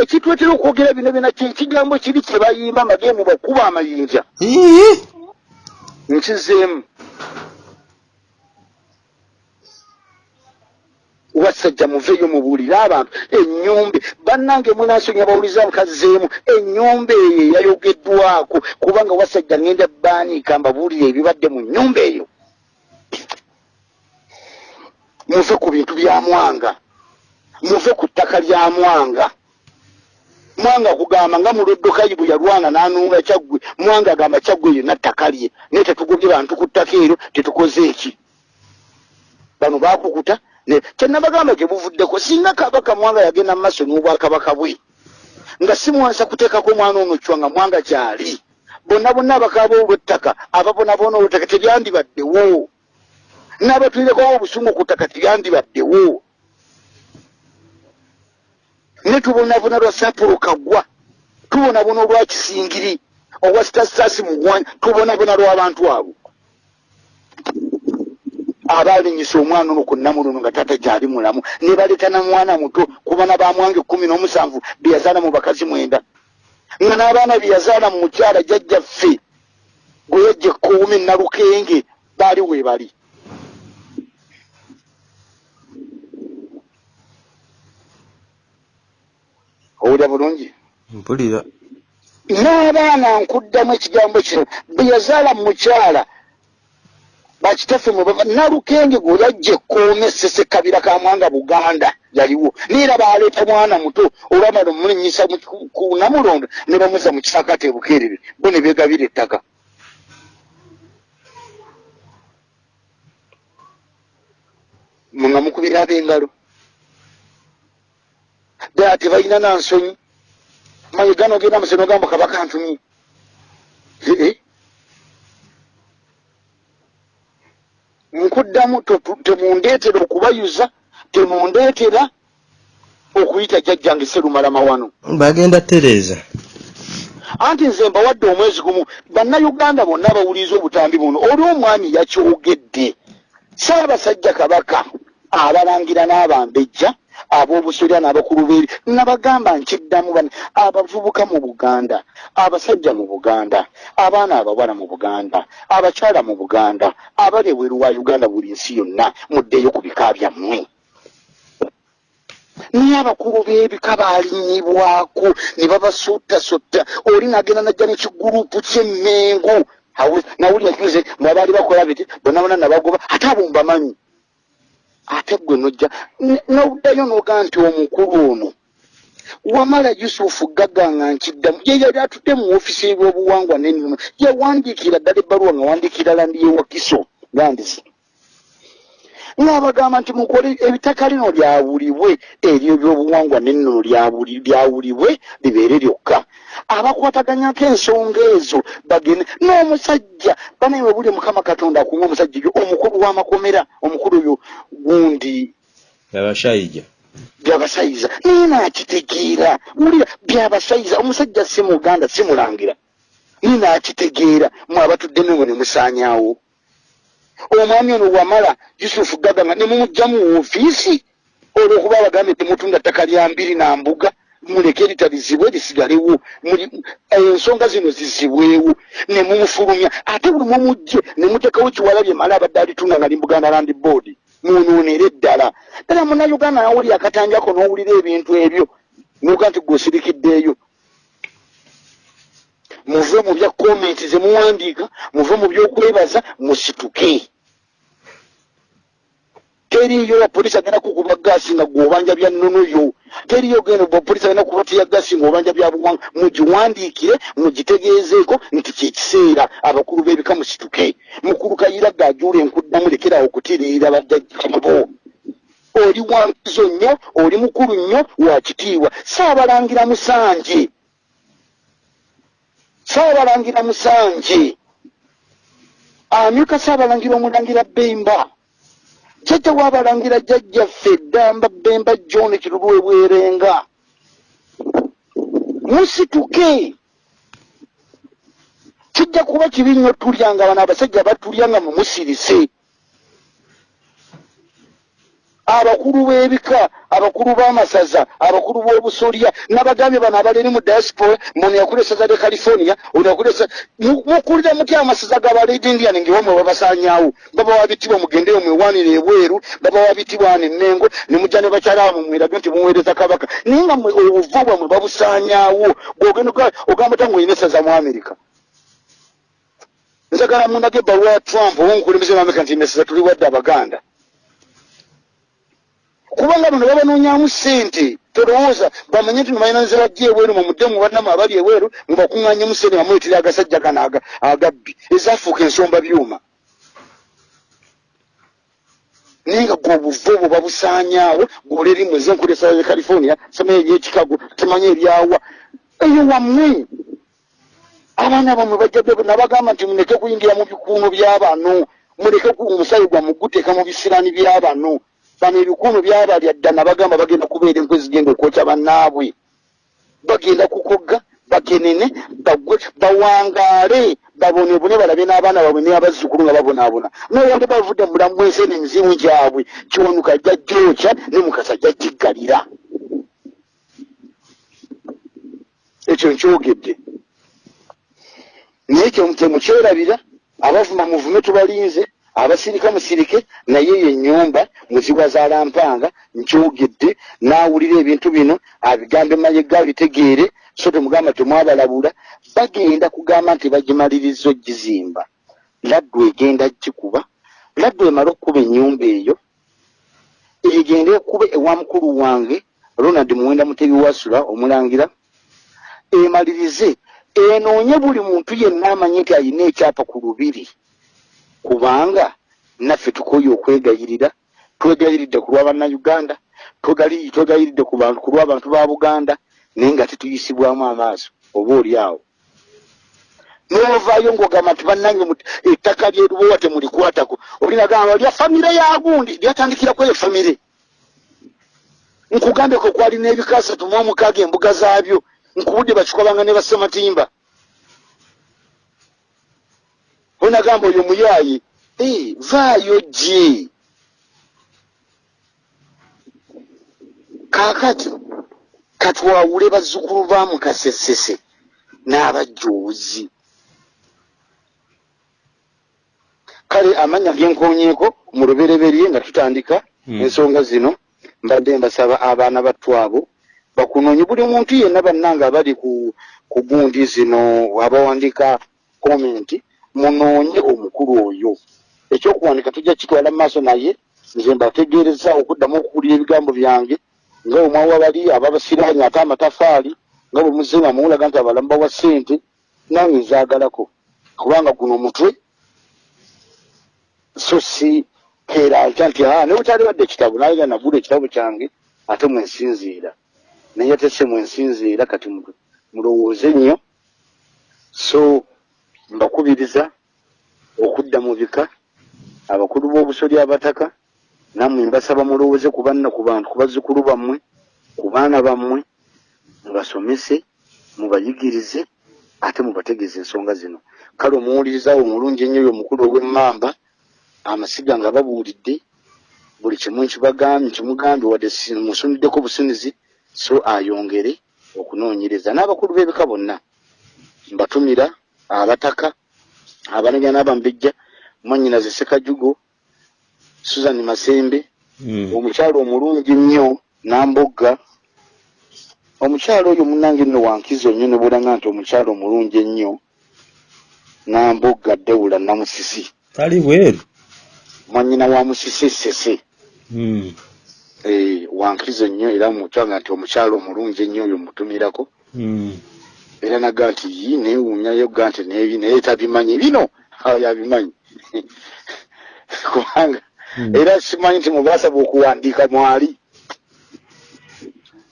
ekitwetera okwogera bino byona kyekigambo kiri kye bayimba amageemu bakuba amayinja. Nkizeemu. Wasajja muveeyo mubuulire abantu. Ennyumba bannange munasonya bawuliza nkazzeemu ennyumba eyo eyayogeddwako kubanga wasajja ngenda baaniika mbabuulire ebibadde mu nnyumba eyo. Muve ku bintu bya mwanga. Muve ku ttaka lya mwanga mwanga kugamba nga muloddokayi bwe yalwana n'anunga kyaggwe mwanga agamba kyaggwe yonna ttaka lye naye tetugobye bantu ku ttaka eryo tetukoze eki bano baakukuta kyenabagamba gye buvuddeko singa kabaka mwanga yagenda mu maaso n'obwakabaka bwe nga si mwansa kuteekako omwana ono cwa nga mwanga gyali bonna bonna abakaaba olw'ettaka ababonaboona olw'ettaka teryandibaddewo n'abatwirekowo obusungu ku ttaka teryandibaddewo ne tubonabona lwa sapolo kagwa tubonabona olwa kisingiri olwa sitasitasi mugwanya tubonabona lw'abantu abo. Abalinyisa omwana ono ku namuluno nga tata gyali mulamu ne baleeta na mwana muto kubana bamwange kumi n'omusanvu beyazaala mu bakazi mwenda. Nga n'abaana beyazaala mu mukyala jjajjaffe gwe yajja ekkuumi nalukenge baali weebali owulira bulungi? Mpulira. N'abaana nkuddamu ekigambo kino beyazaala mu mukyala bakitaffe nalukenge gwe yajja ekkoome sese kabira ka mwanga buganda yaliwo. Neera baleeta mwana muto olwamala omulinyisa ku namulondo ne bamuza mu kisakate bukeerere bo ne beegabira ettaka. Nga mukubira ab'engalo ddala tebalina nansonyi mayegano ogenda museno gamba kabaka ntumye ee nkuddamu temundeetera okubayuza temundeetera okuyita jjajjange serumalama wano. Bagenda tereeza anti nze mbawadde omwezi gumu bannayuganda bonna bawuliriza obutambi buno oli omwami yakyogedde. Saabasajja kabaka abalangira n'abambejja ab'obusolya n'abakulu beeri nabagamba nkiddamu bane abavubuka mu buganda abasajja mu buganda abaana abawala mu buganda abakyala mu buganda abali ebweru wa uganda buli nsi yonna muddeeyo ku bika byammwe. Naye abakulu b'ebika baalinyibwako ne babasuutasutta oli nagenda najja nekigurupu kyemmengo nawulira kize mwabaali bakola biti bonna bonna nabagoba ate abo mbamanyi ate gwe nojja noddayo noga nti omukulu ono wamala yusufu gaganga nkiddamu ye yali atudde mu ofisi ebyobuwangwa nenima yawandiikira ddala ebbaluwa nga wandiikira landi yewakiso landisi ng'abagamba nti mukole ebitaka lino lyawulibwe eryo ebyobuwangwa nennono lyawulibwe libeere lyokka abakwataganyako ensonga ezo bagende n'omusajja banaye bwe buli mukama katonda akuwa omusajja eyo omukulu w'amakomera omukulu oyo gundi abashaija byabasayiza naye naakitegeera wulira byabasayiza omusajja si muganda si mulangira. Naye naakitegeera mwe abatudde nengo ne musaanyaawo omwami ono wamala yusufu gaganga ne mumugja mu ofiisi olwokuba abagambe temutunda ttaka lya mbiri na mbuga muleke litalizibwe lisigalewo. Ensonga zino zizibwewo ne mumufulumya. Ate buli mumugje ne mutekawo kiwalabye mala abadde alitunda nga limbuganda land board munuunere eddala ddala munnauganda nawuli akatanjako n'owulira ebintu ebyo nuga nti gweosirikiddeeyo muve mu bya komenti zemuwandiika muve mu byokwebaza musituke teriyo apoliisi agenda kukuba gaasi nga gweobanja bya nnonoyo teriyo genda apoliisi agenda kukuba tiya gaasi ngaobanja bya buwanga mugiwandiikire mugitegeezeeko nti kyekiseera abakulu b'ebika musituke. Mukulu kayira gajuula enkuddamu lekerawo okutiriira bajjajjabo oli wankizo nnyo oli mukulu nnyo wakitiibwa saabalangira musanje. Saabalangira musanje. Amyuka saabalangira omulangira bemba jjajja waabalangira jjajjaffe ddamba bemba john kirulwe bwerenga? Musituke. Kijja kuba kibi nnyo tulyanga bano abasajja batulyanga mumusirise abakulu b'ebika abakulu b'amasaza abakulu b'obusolya nabagambye bano abaleeri mu diaspora mono yakula esaza lya california ono yakula mukulira mutya amasaza gabaledi indian ngewamwe babasanyawo baba wabitibwa mugendeyo mwewanire ebweru baba wabitibwa nenengo nemujja ne bakyalawo mumwirage nti muweereza kabaka. Naye nga obuvo bwamwe babusanyawo bwogenda ogamba ta ngaolina esaza mu america. Nzagala munage ebbaluwa ya trump owomukulembeze mu america nti nesaza tuli wadde abaganda kubanga bano babanonyamu sente tolowooza bamanye nti nobayinaniza bajja ebweru mumuddemu bannamu abali ebweru mubakuŋŋanyemu sente bamuyitira agasajja gano agabbi ezafuuka ensomba byuma. Naye nga gwe obuva obwo babusaanyaawo gwoleri mweze enkulesa ya california samanye eryekikago temanye eryawa eyo wammwe abaana bamwe bajja nabagamba nti muleke kuyingira mu bikuuno by'abano muleke omusayi gwamuguteeka mu bisirani by'abano bano ebikuuno byabalya dda nabagamba bagenda kubeera enkwe zigenda okwokya bannaabwe. Bagenda kukogga bakenene bagwe bawangaale babonebone balabe n'abaana baabwe neabazzukulu nga babonaabona. Nayande bavudde mulamu bwensene emizimu gyabwe kyonuka ajja gyokya ne mukasa ajja kiggalira ekyo nkyogedde. Naye kyemukyerabira abavuma muvume tubalinze abasirika musirike naye yo ennyumba muzibwa zalampanga nkyogedde n'awulira ebintu bino abigambe mayega abitegeere so temugamba temwabalabula bagenda kugamba nti bagimaliriza ogizimba. Laddu egenda gikuba laddu emale okukuba ennyumba eyo egende ekube ewa mukulu wange ronald muwenda mutebi wasula omulangira emalirize enoonye buli muntu yenna amanyi nti ayina ekyapa ku lubiri kubanga naffe tukoye okwegayirira twegayiridde ku lwabannayuganda twegayiridde ku lw'abantu ba buganda naye nga tetuyisibwamu amaaso oba oli awo. Novaayo ngaogamba nti bannange ettaka lyerubowa temulikwatako olinagamba lya famire yagundi lyatandikiraku eyo famire nkugambeko kwali n'ebika asatu mu omukaaga embuga zaabyo nkubudde bakikolanga ne basematimba onagamba oyo muyaayi Eh, vaayo gye kaakati katwawule bazzukulu ba mukasesese n'abajoozi kale amanya genkonyeeko mu lubereberye nga tutandika Mm. ensonga zino mbadde mbasaba abaana battu abo bakunoonye buli muntu yenna bannanga abali ku ku gundi zino abawandiika komenti munoonye omukulu oyo. Ekyokuwandika tujja kitwala mu maaso naye nze mbategeereza okuddamu okuwulira ebigambo byange nga bwe mwawa bali ababasiraanye ate amatafaali nga bwe muzema muwulaga nti abalamu bawa ssente nange nzaagalako kubanga guno omutwe so si keera atya nti aa ne butali badde ekitabo naye nga nagula ekitabo kyange ate mwensinziira. Naye ate se mwensinziira kati mu- mulowooze nnyo. So mbakubiriza okudda mu bika abakulu b'obusoli abataka nammwe mbasaba mulowooze ku banna ku bantu ku bazzukulu bammwe ku baana bammwe mubasomese mubayigirize ate mubategeeza ensonga zino. Kale omuwulirizaawo omulungi ennyo oyo omukulu ow'emmamba amasiga nga babuulidde buli kimu nkimugambye wadde musuniddeko busunizi so ayongere okunoonyereza n'abakulu b'ebika bonna. Mbatumira abataka abanenya n'abambejja mwannyinaze sekajugo susan masembe Mm. omukyalo omulungi nnyo nambogga omukyalo oyo munange nno wankizo nnyo ne bulanga nti omukyalo omulungi ennyo nambogga dewula namusisi tali bweru mwannyina wa musisi sese Mm. eh, wankizo nnyo era mukyanga nti omukyalo omulungi ennyo oyo mutumirako Mm. Era naga nti yi neewuunyayo ga nti neebi naye tabimanyi bino? Yabimanyi. Kubanga Mm. era simanyi nti mubasaba okuwandiika mwali.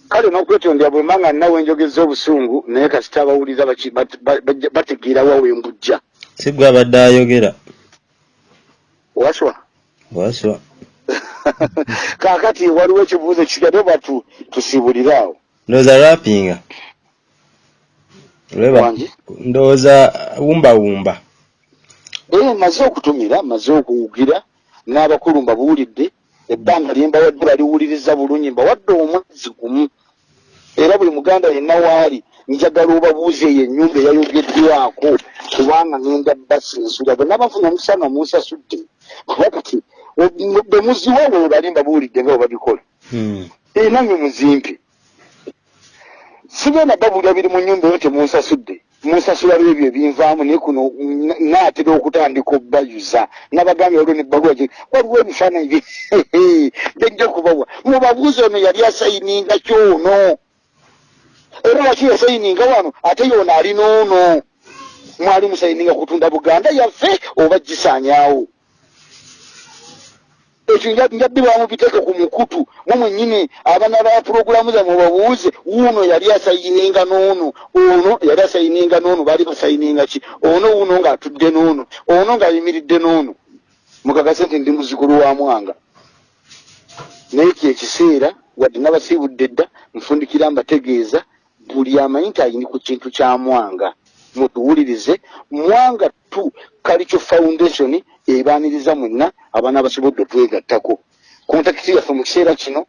Kale n'okwetondera bwe manga nnawe enjogeza obusungu naye kasita abawuliza bategeera wa wembujja si gwe abadde ayogera. Waswa. Waswa. Kaakati waliwo ekibuuzo kigade batu tusibulire awo. Ndowooza rapinga ndowooza wumbawumba. Ee maze okutumira maze okuwugira n'abakulu mbabuulidde ebbanga lye mbawadde baliwuliriza bulungi mbawadde omwezi gumu. Era buli muganda yenna waali njagala obabuuze eyo ennyumba eyayogeddwako kubanga ngenda basinsula bonna bafuna omusana munsasudde kuba kati o- bwe muziwa bwe bali mbabuulidde nga bwe babikola. Mm. ee nange muzimpi sigenda babulira biri mu nyumba eyo temunsasudde. Munsasula lwebyo ebinvaamu naye kuno na- naatera okutandika obbayuza. Nabagambye waliwo nebbaluwa gye waliwo ebifaananyi bye bejja okubawa mubabuuzi ono yali asayininga kyono. Era lwaki yasayininga wano? Ate yono alina ono. Mwali musayininga kutunda buganda yaffe oba gisaanyaawo ekyo nja- njabbirwamu biteeke ku mukutu. Mwe mwennyini abaana ba puroguramu zammwe babuuze wuuno yali asayininga n'ono ono yali asayininga n'ono baali basayininga ki? Ono wuuno ng'atudde n'ono ono ng'ayimiridde n'ono mukakase nti ndi muzukulu wa mwanga. Naye kyekiseera wadde nabasiibudde dda nfundikira mbategeeza buli amanyi nti ayini ku kintu kya mwanga. Mutuwulirize mwanga tu kalicho foundation ebaaniriza mwenna abaana abasobodde otwegattako kontakiti yaffe mu kiseera kino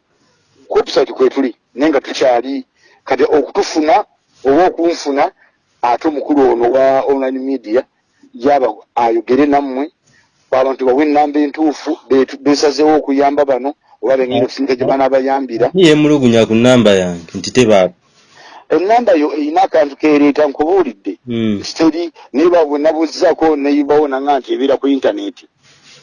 website kwetuli naye nga tukyali kati okutufuna oba okunfuna ate omukulu ono wa online media yaba ayogere nammwe abantu bawe enamba entuufu besazeewo okuyamba bano oba bengeri okusinga gye banaabayambira yemulugunya ku namba yange nti tebaako enamba yo erina akantu keereeta nkubuulidde. Mm. siteri naye babwe nabuuzizaako neyibawo nanga nti ebeera ku intaneti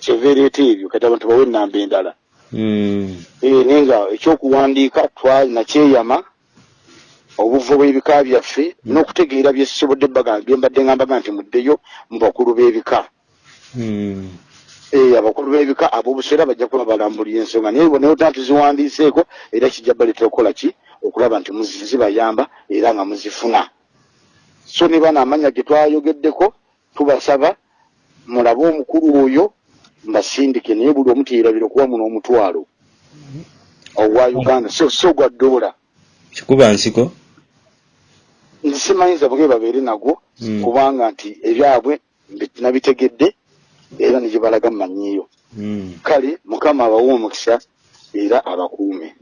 kyeva ereeta ebyo kati abantu bawe enamba endala. Mm. Eh, naye nga ekyokuwandiika twalinakyeyama obuvo bw'ebika byaffe n'okutegeera byesobodde baga bye mbadde ngambaga nti muddeyo mu bakulu b'ebika. Eh, abakulu b'ebika ab'obuseera bajja kuba balambulira ensonga. Naye naye ota tuziwandiiseeko era kijja baleetera okukola ki okulaba nti zibayamba era nga muzifuna. So ne bano amanya ge twayogeddeko tubasaba mulabe omukulu oyo mbasindike naye buli omu teyerabira okuba muno omutwalo. Ogwa uganda so so gwa ddoola kikuba nsiko? Nsimanyiza bwe babeere nagwo Mm. kubanga nti ebyabwe nabitegedde era ne gye balaga mumanyiiyo Mm. kale mukama abawe omukisa era abakuume